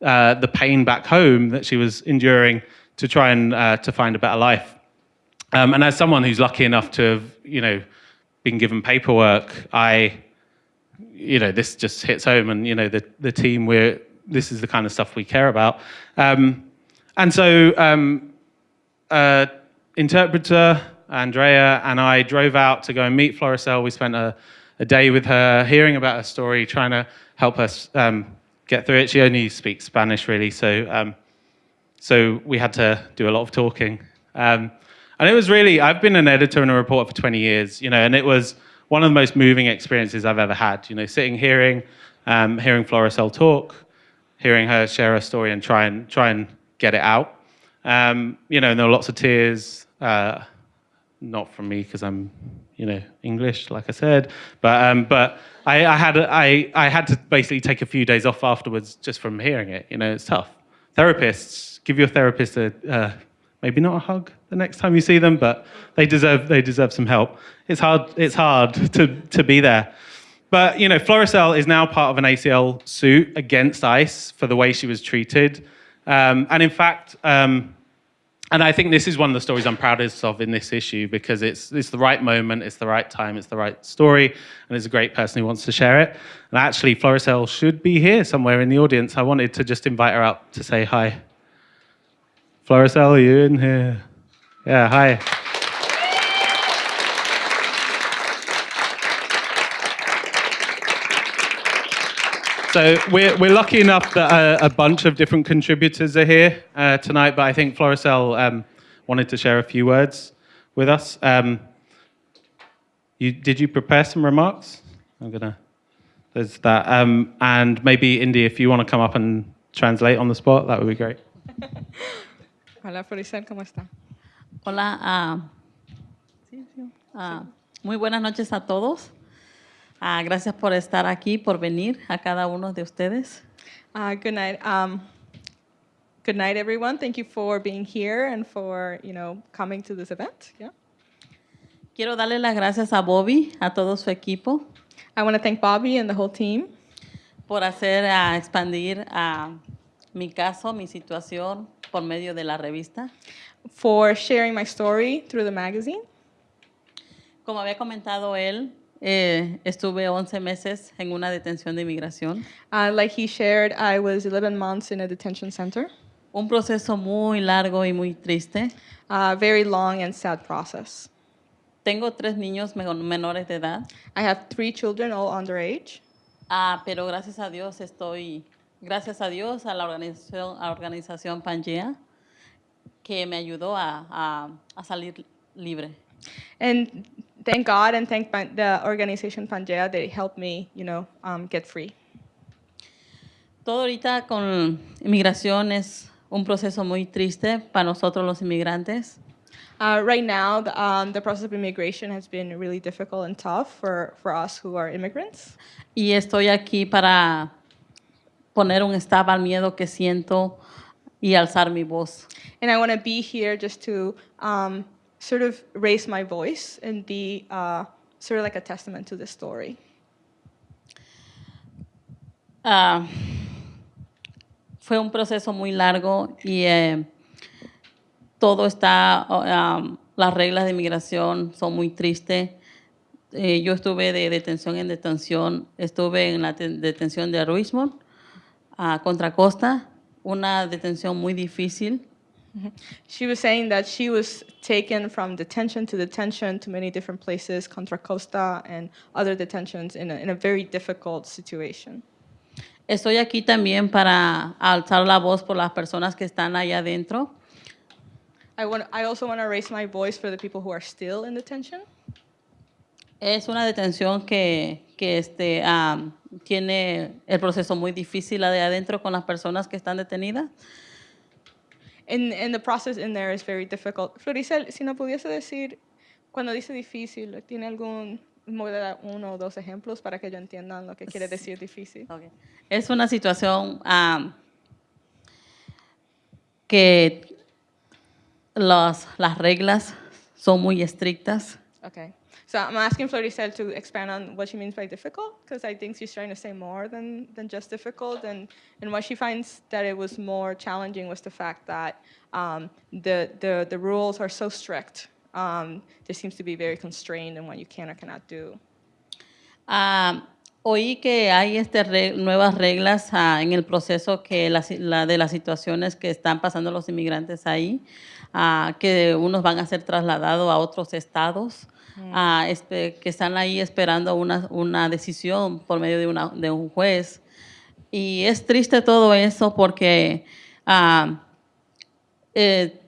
uh, the pain back home that she was enduring to try and uh, to find a better life. Um, and as someone who's lucky enough to have, you know, been given paperwork, I, you know, this just hits home. And you know, the the team we're this is the kind of stuff we care about. Um, and so, um, uh, interpreter Andrea and I drove out to go and meet Floricel. We spent a, a day with her, hearing about her story, trying to help us um, get through it. She only speaks Spanish, really, so um, so we had to do a lot of talking. Um, and it was really, I've been an editor and a reporter for 20 years, you know, and it was one of the most moving experiences I've ever had. You know, sitting, hearing, um, hearing Floricel talk, hearing her share her story and try and try and get it out. Um, you know, and there were lots of tears, uh, not from me because I'm, you know, English, like I said, but um, but I, I had I I had to basically take a few days off afterwards just from hearing it. You know, it's tough. Therapists, give your therapist a uh, maybe not a hug the next time you see them, but they deserve they deserve some help. It's hard it's hard to to be there. But you know, Floricel is now part of an ACL suit against ICE for the way she was treated. Um, and in fact, um, and I think this is one of the stories I'm proudest of in this issue because it's, it's the right moment, it's the right time, it's the right story, and it's a great person who wants to share it. And actually, Floricel should be here somewhere in the audience. I wanted to just invite her up to say hi. Floricel, are you in here? Yeah, hi. So we're, we're lucky enough that a, a bunch of different contributors are here uh, tonight, but I think Floricel um, wanted to share a few words with us. Um, you, did you prepare some remarks? I'm gonna, there's that. Um, and maybe Indy, if you want to come up and translate on the spot, that would be great.
Hola, Floricel, ¿cómo está?
Hola, ah, ah, muy buenas noches a todos. Ah, gracias por estar aquí, por venir a cada uno de ustedes.
Uh, good night. Um, good night, everyone. Thank you for being here and for, you know, coming to this event. Yeah.
Quiero darle las gracias a Bobby, a todo su equipo,
I want to thank Bobby and the whole team
por hacer ah, expandir ah, mi caso, mi situación por medio de la revista.
for sharing my story through the magazine.
Como había comentado él, eh, estuve 11 meses en una detención de inmigración.
Uh, like he shared, I was 11 months in a detention center.
Un proceso muy largo y muy triste.
A very long and sad process.
Tengo tres niños men- menores de edad.
I have three children, all underage.
Ah, pero gracias a Dios estoy, gracias a Dios, a la organización, a la organización Pangea, que me ayudó a, a- a salir libre.
And thank God and thank Pan- the organization Pangea, they helped me, you know, um, get free.
Todo ahorita con inmigración es un proceso muy triste para nosotros los inmigrantes.
Uh, right now, the, um, the process of immigration has been really difficult and tough for, for us who are immigrants.
Y estoy aquí para poner un stop al miedo que siento y alzar mi voz.
And I want to be here just to um, sort of raise my voice and be uh, sort of like a testament to this story.
Ah, fue un proceso muy largo y eh, todo está, um, las reglas de inmigración son muy tristes. Eh, yo estuve de detención en detención, estuve en la te- detención de Ruismont, a Contra Costa, una detención muy difícil.
She was saying that she was taken from detention to detention to many different places, Contra Costa and other detentions, in a, in a very difficult situation.
Estoy aquí también para alzar la voz por las personas que están allá adentro.
I, want, I also want to raise my voice for the people who are still in detention.
Es una detención que, que este, am, tiene el proceso muy difícil de adentro con las personas que están detenidas.
And, and the process in there is very difficult. Floricel, si no pudiese decir, cuando dice difícil, ¿tiene algún, dar uno o dos ejemplos para que ellos entiendan lo que quiere decir difícil?
Ok. Es una situación am, que las, las reglas son muy estrictas.
Okay. So I'm asking Floricel to expand on what she means by difficult, because I think she's trying to say more than, than just difficult. And, and what she finds that it was more challenging was the fact that um, the, the, the rules are so strict. Um, there seems to be very constrained in what you can or cannot do.
Ah, oí que hay este re- nuevas reglas ah, en el proceso que la la de las situaciones que están pasando los inmigrantes ahí, ah, que unos van a ser trasladados a otros estados, ah, espe- que están ahí esperando una, una decisión por medio de, una- de un juez. Y es triste todo eso porque ah, eh,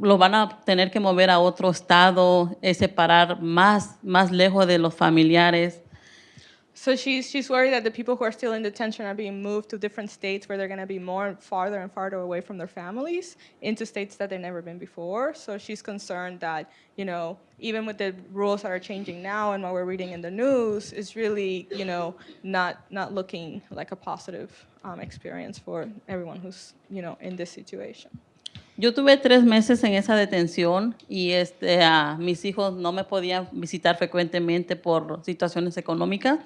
lo van a tener que mover a otro estado, eh, separar más, más lejos de los familiares.
So she's, she's worried that the people who are still in detention are being moved to different states where they're going to be more and farther and farther away from their families into states that they've never been before. So she's concerned that, you know, even with the rules that are changing now and what we're reading in the news, is really, you know, not, not looking like a positive um, experience for everyone who's, you know, in this situation.
Yo tuve tres meses en esa detención y este, mis hijos no me podían visitar frecuentemente por situaciones económicas.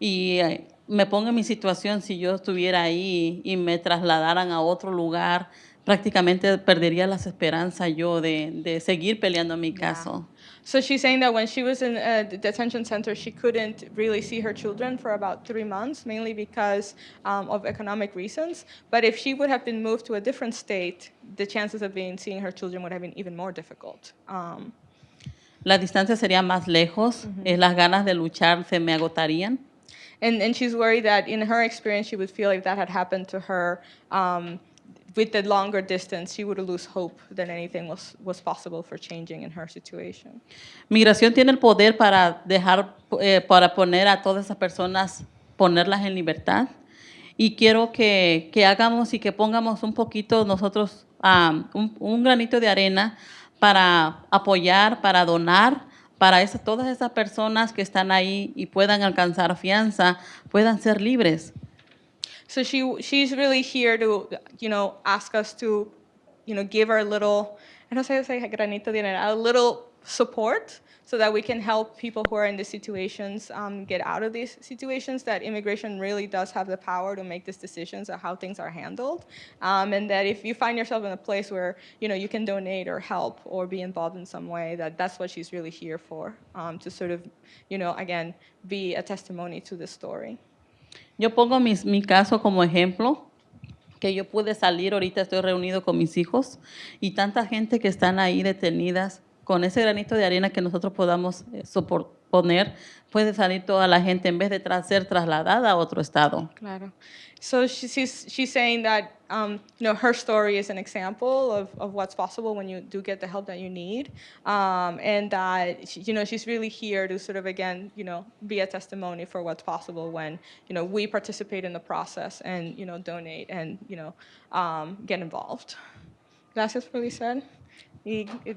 Y eh, me pongo en mi situación, si yo estuviera ahí y me trasladaran a otro lugar, prácticamente perdería las esperanzas yo de, de seguir peleando mi caso.
So she's saying that when she was in a detention center, she couldn't really see her children for about three months, mainly because um, of economic reasons. But if she would have been moved to a different state, the chances of being seeing her children would have been even more difficult. Um,
La distancia sería más lejos, eh, las ganas de luchar se me agotarían.
And, and she's worried that in her experience, she would feel if that had happened to her, um, with the longer distance, she would lose hope that anything was, was possible for changing in her situation.
Migración tiene el poder para dejar, eh, para poner a todas esas personas, ponerlas en libertad. Y quiero que, que hagamos y que pongamos un poquito nosotros, um, un, un, granito de arena para apoyar, para donar, para esa, todas esas personas que están ahí y puedan alcanzar fianza, puedan ser libres.
So she, she's really here to, you know, ask us to, you know, give a little, I don't say, say granito de arena, a little support so that we can help people who are in these situations um, get out of these situations, that immigration really does have the power to make these decisions of how things are handled. Um, and that if you find yourself in a place where, you know, you can donate or help or be involved in some way, that that's what she's really here for, um, to sort of, you know, again, be a testimony to this story.
Yo pongo mis, mi caso como ejemplo, que yo pude salir, ahorita estoy reunido con mis hijos y tanta gente que están ahí detenidas, con ese granito de arena que nosotros podamos eh, poner, puede salir toda la gente en vez de ser trasladada a otro estado.
Claro. So she's, she's saying that um, you know, her story is an example of, of what's possible when you do get the help that you need. Um, and that, she, you know, she's really here to sort of, again, you know, be a testimony for what's possible when, you know, we participate in the process and, you know, donate and, you know, um, get involved. Gracias Lisette. Y, y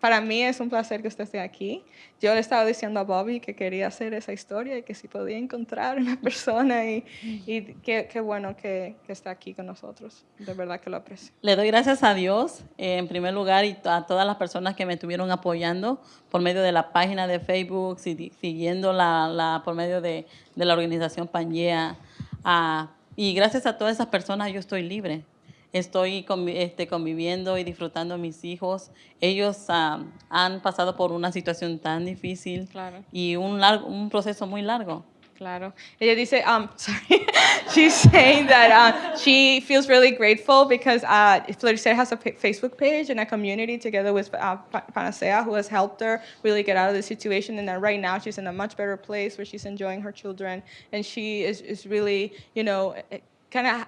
Para mí es un placer que usted esté aquí. Yo le estaba diciendo a Bobby que quería hacer esa historia y que si podía encontrar una persona y, y qué, qué, bueno que, que, está aquí con nosotros. De verdad que lo aprecio.
Le doy gracias a Dios, eh, en primer lugar, y a todas las personas que me estuvieron apoyando por medio de la página de Facebook, siguiendo la, la por medio de, de, la organización Pangea. Ah, y gracias a todas esas personas yo estoy libre estoy este, conviviendo y disfrutando a mis hijos. Ellos uh, han pasado por una situación tan difícil
claro.
y un, largo, un proceso muy largo.
Claro. Ella dice, um, sorry, she's saying that uh, she feels really grateful because uh, has a Facebook page and a community together with uh, Panacea who has helped her really get out of the situation and that right now she's in a much better place where she's enjoying her children and she is, is really, you know, kind of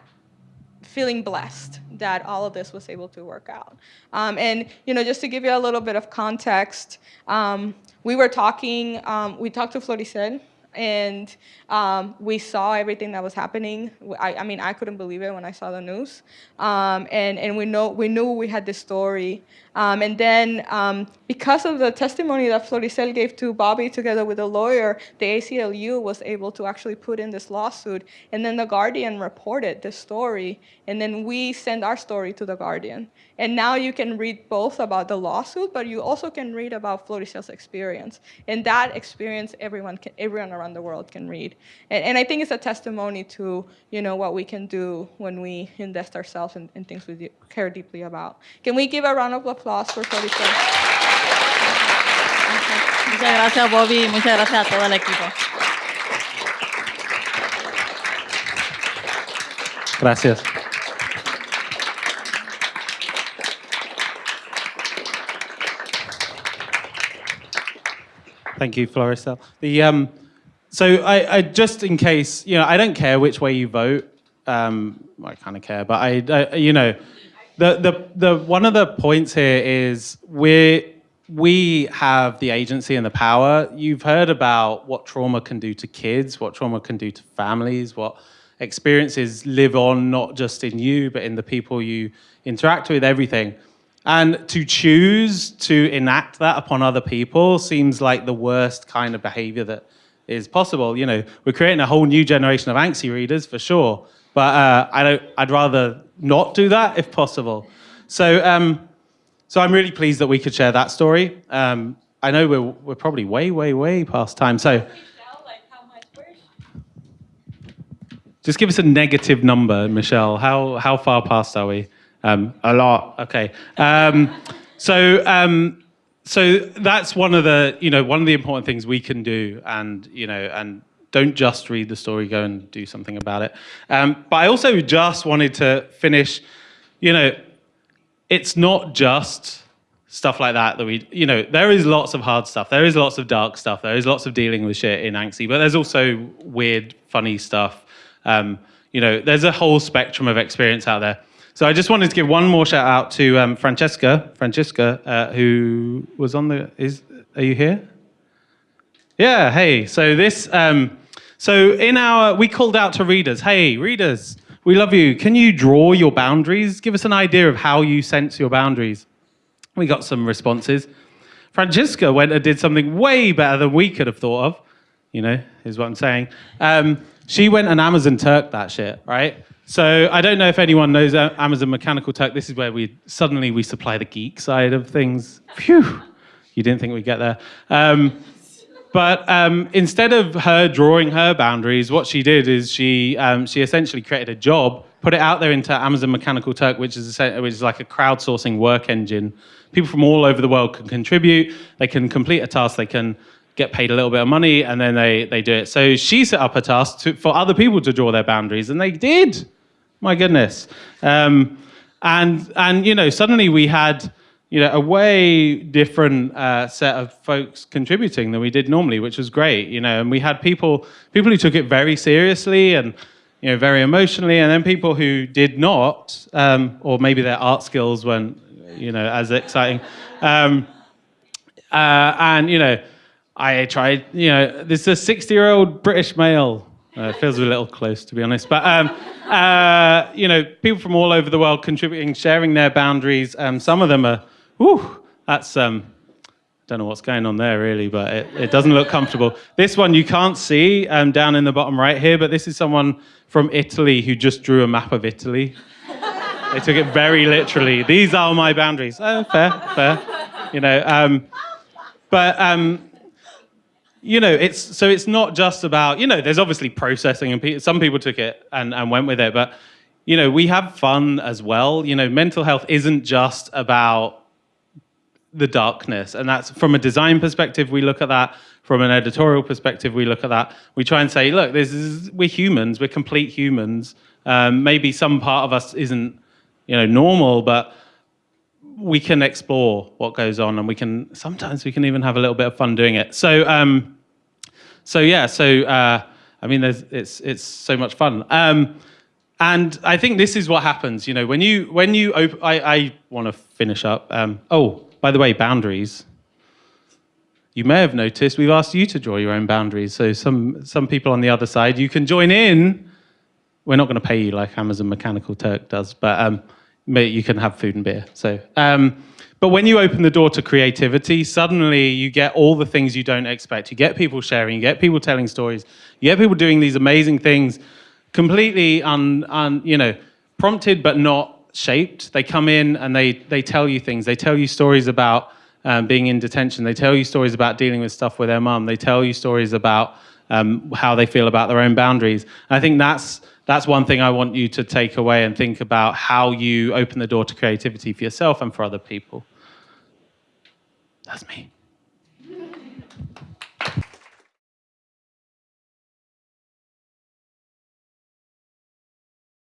feeling blessed that all of this was able to work out. Um, and, you know, just to give you a little bit of context, um, we were talking, um, we talked to Floricel, and um, we saw everything that was happening. I, I, mean, I couldn't believe it when I saw the news. Um, and and we, know, we knew we had this story. Um, and then um, because of the testimony that Floricel gave to Bobby together with a lawyer, the ACLU was able to actually put in this lawsuit. And then the Guardian reported this story. And then we sent our story to the Guardian. And now you can read both about the lawsuit, but you also can read about Floricel's experience. And that experience, everyone, can, everyone around the world can read. And, and I think it's a testimony to you know, what we can do when we invest ourselves in, in things we care deeply about. Can we give a round of applause for Floricel?
Muchas gracias, Bobby. Muchas gracias a todo el equipo.
Gracias. Thank you, Floricel. The um, so I, I, just in case you know I don't care which way you vote. Um, I kind of care, but I, I, you know the the the one of the points here is we we have the agency and the power. You've heard about what trauma can do to kids, what trauma can do to families, what experiences live on not just in you but in the people you interact with, everything. And to choose to enact that upon other people seems like the worst kind of behavior that is possible. You know, we're creating a whole new generation of ANXY readers for sure, but uh, I don't, I'd rather not do that if possible. So, um, so I'm really pleased that we could share that story. Um, I know we're, we're probably way, way, way past time. So just give us a negative number, Michelle. How, how far past are we? Um, a lot. Okay. Um, so um, so that's one of the you know one of the important things we can do, and you know and don't just read the story, go and do something about it. Um, but I also just wanted to finish. You know, it's not just stuff like that that we you know there is lots of hard stuff there is lots of dark stuff there is lots of dealing with shit in ANXY but there's also weird funny stuff um, you know there's a whole spectrum of experience out there so I just wanted to give one more shout out to um, Francesca Francesca uh, who was on the is are you here yeah hey so this um, so in our we called out to readers hey readers we love you can you draw your boundaries give us an idea of how you sense your boundaries we got some responses. Francesca went and did something way better than we could have thought of. You know, is what I'm saying. Um, she went and Amazon Turk that shit, right? So I don't know if anyone knows Amazon Mechanical Turk. This is where we suddenly we supply the geek side of things. Phew, you didn't think we'd get there. Um, but um, instead of her drawing her boundaries, what she did is she um, she essentially created a job, put it out there into Amazon Mechanical Turk, which is a, which is like a crowdsourcing work engine. People from all over the world can contribute. They can complete a task. They can get paid a little bit of money, and then they they do it. So she set up a task to, for other people to draw their boundaries, and they did. My goodness. Um, and and you know suddenly we had you know, a way different uh, set of folks contributing than we did normally, which was great. You know, and we had people people who took it very seriously and you know very emotionally, and then people who did not, um, or maybe their art skills weren't you know as exciting. Um, uh, and you know, I tried. You know, this is a sixty-year-old British male. Uh, feels a little close, to be honest. But um, uh, you know, people from all over the world contributing, sharing their boundaries. Um, some of them are Whew, that's um, I don't know what's going on there really, but it, it doesn't look comfortable. This one you can't see um, down in the bottom right here, but this is someone from Italy who just drew a map of Italy. they took it very literally. These are my boundaries. Oh, fair, fair. You know, um, but um, you know, it's so it's not just about you know. There's obviously processing, and pe- some people took it and, and went with it, but you know, we have fun as well. You know, mental health isn't just about the darkness. And that's from a design perspective, we look at that. From an editorial perspective, we look at that. We try and say, look, this is we're humans, we're complete humans. Um, maybe some part of us isn't, you know, normal, but we can explore what goes on, and we can sometimes we can even have a little bit of fun doing it. So, um, so yeah, so uh, I mean, there's it's it's so much fun. Um, and I think this is what happens, you know, when you when you I, I want to finish up. Um, oh, by the way, boundaries. You may have noticed we've asked you to draw your own boundaries. So some, some people on the other side, you can join in. We're not going to pay you like Amazon Mechanical Turk does, but um, you can have food and beer. So, um, but when you open the door to creativity, suddenly you get all the things you don't expect. You get people sharing, you get people telling stories, you get people doing these amazing things, completely un, un you know, prompted but not shaped. They come in and they, they tell you things. They tell you stories about um, being in detention. They tell you stories about dealing with stuff with their mum. They tell you stories about um, how they feel about their own boundaries. And I think that's, that's one thing I want you to take away and think about how you open the door to creativity for yourself and for other people. That's me.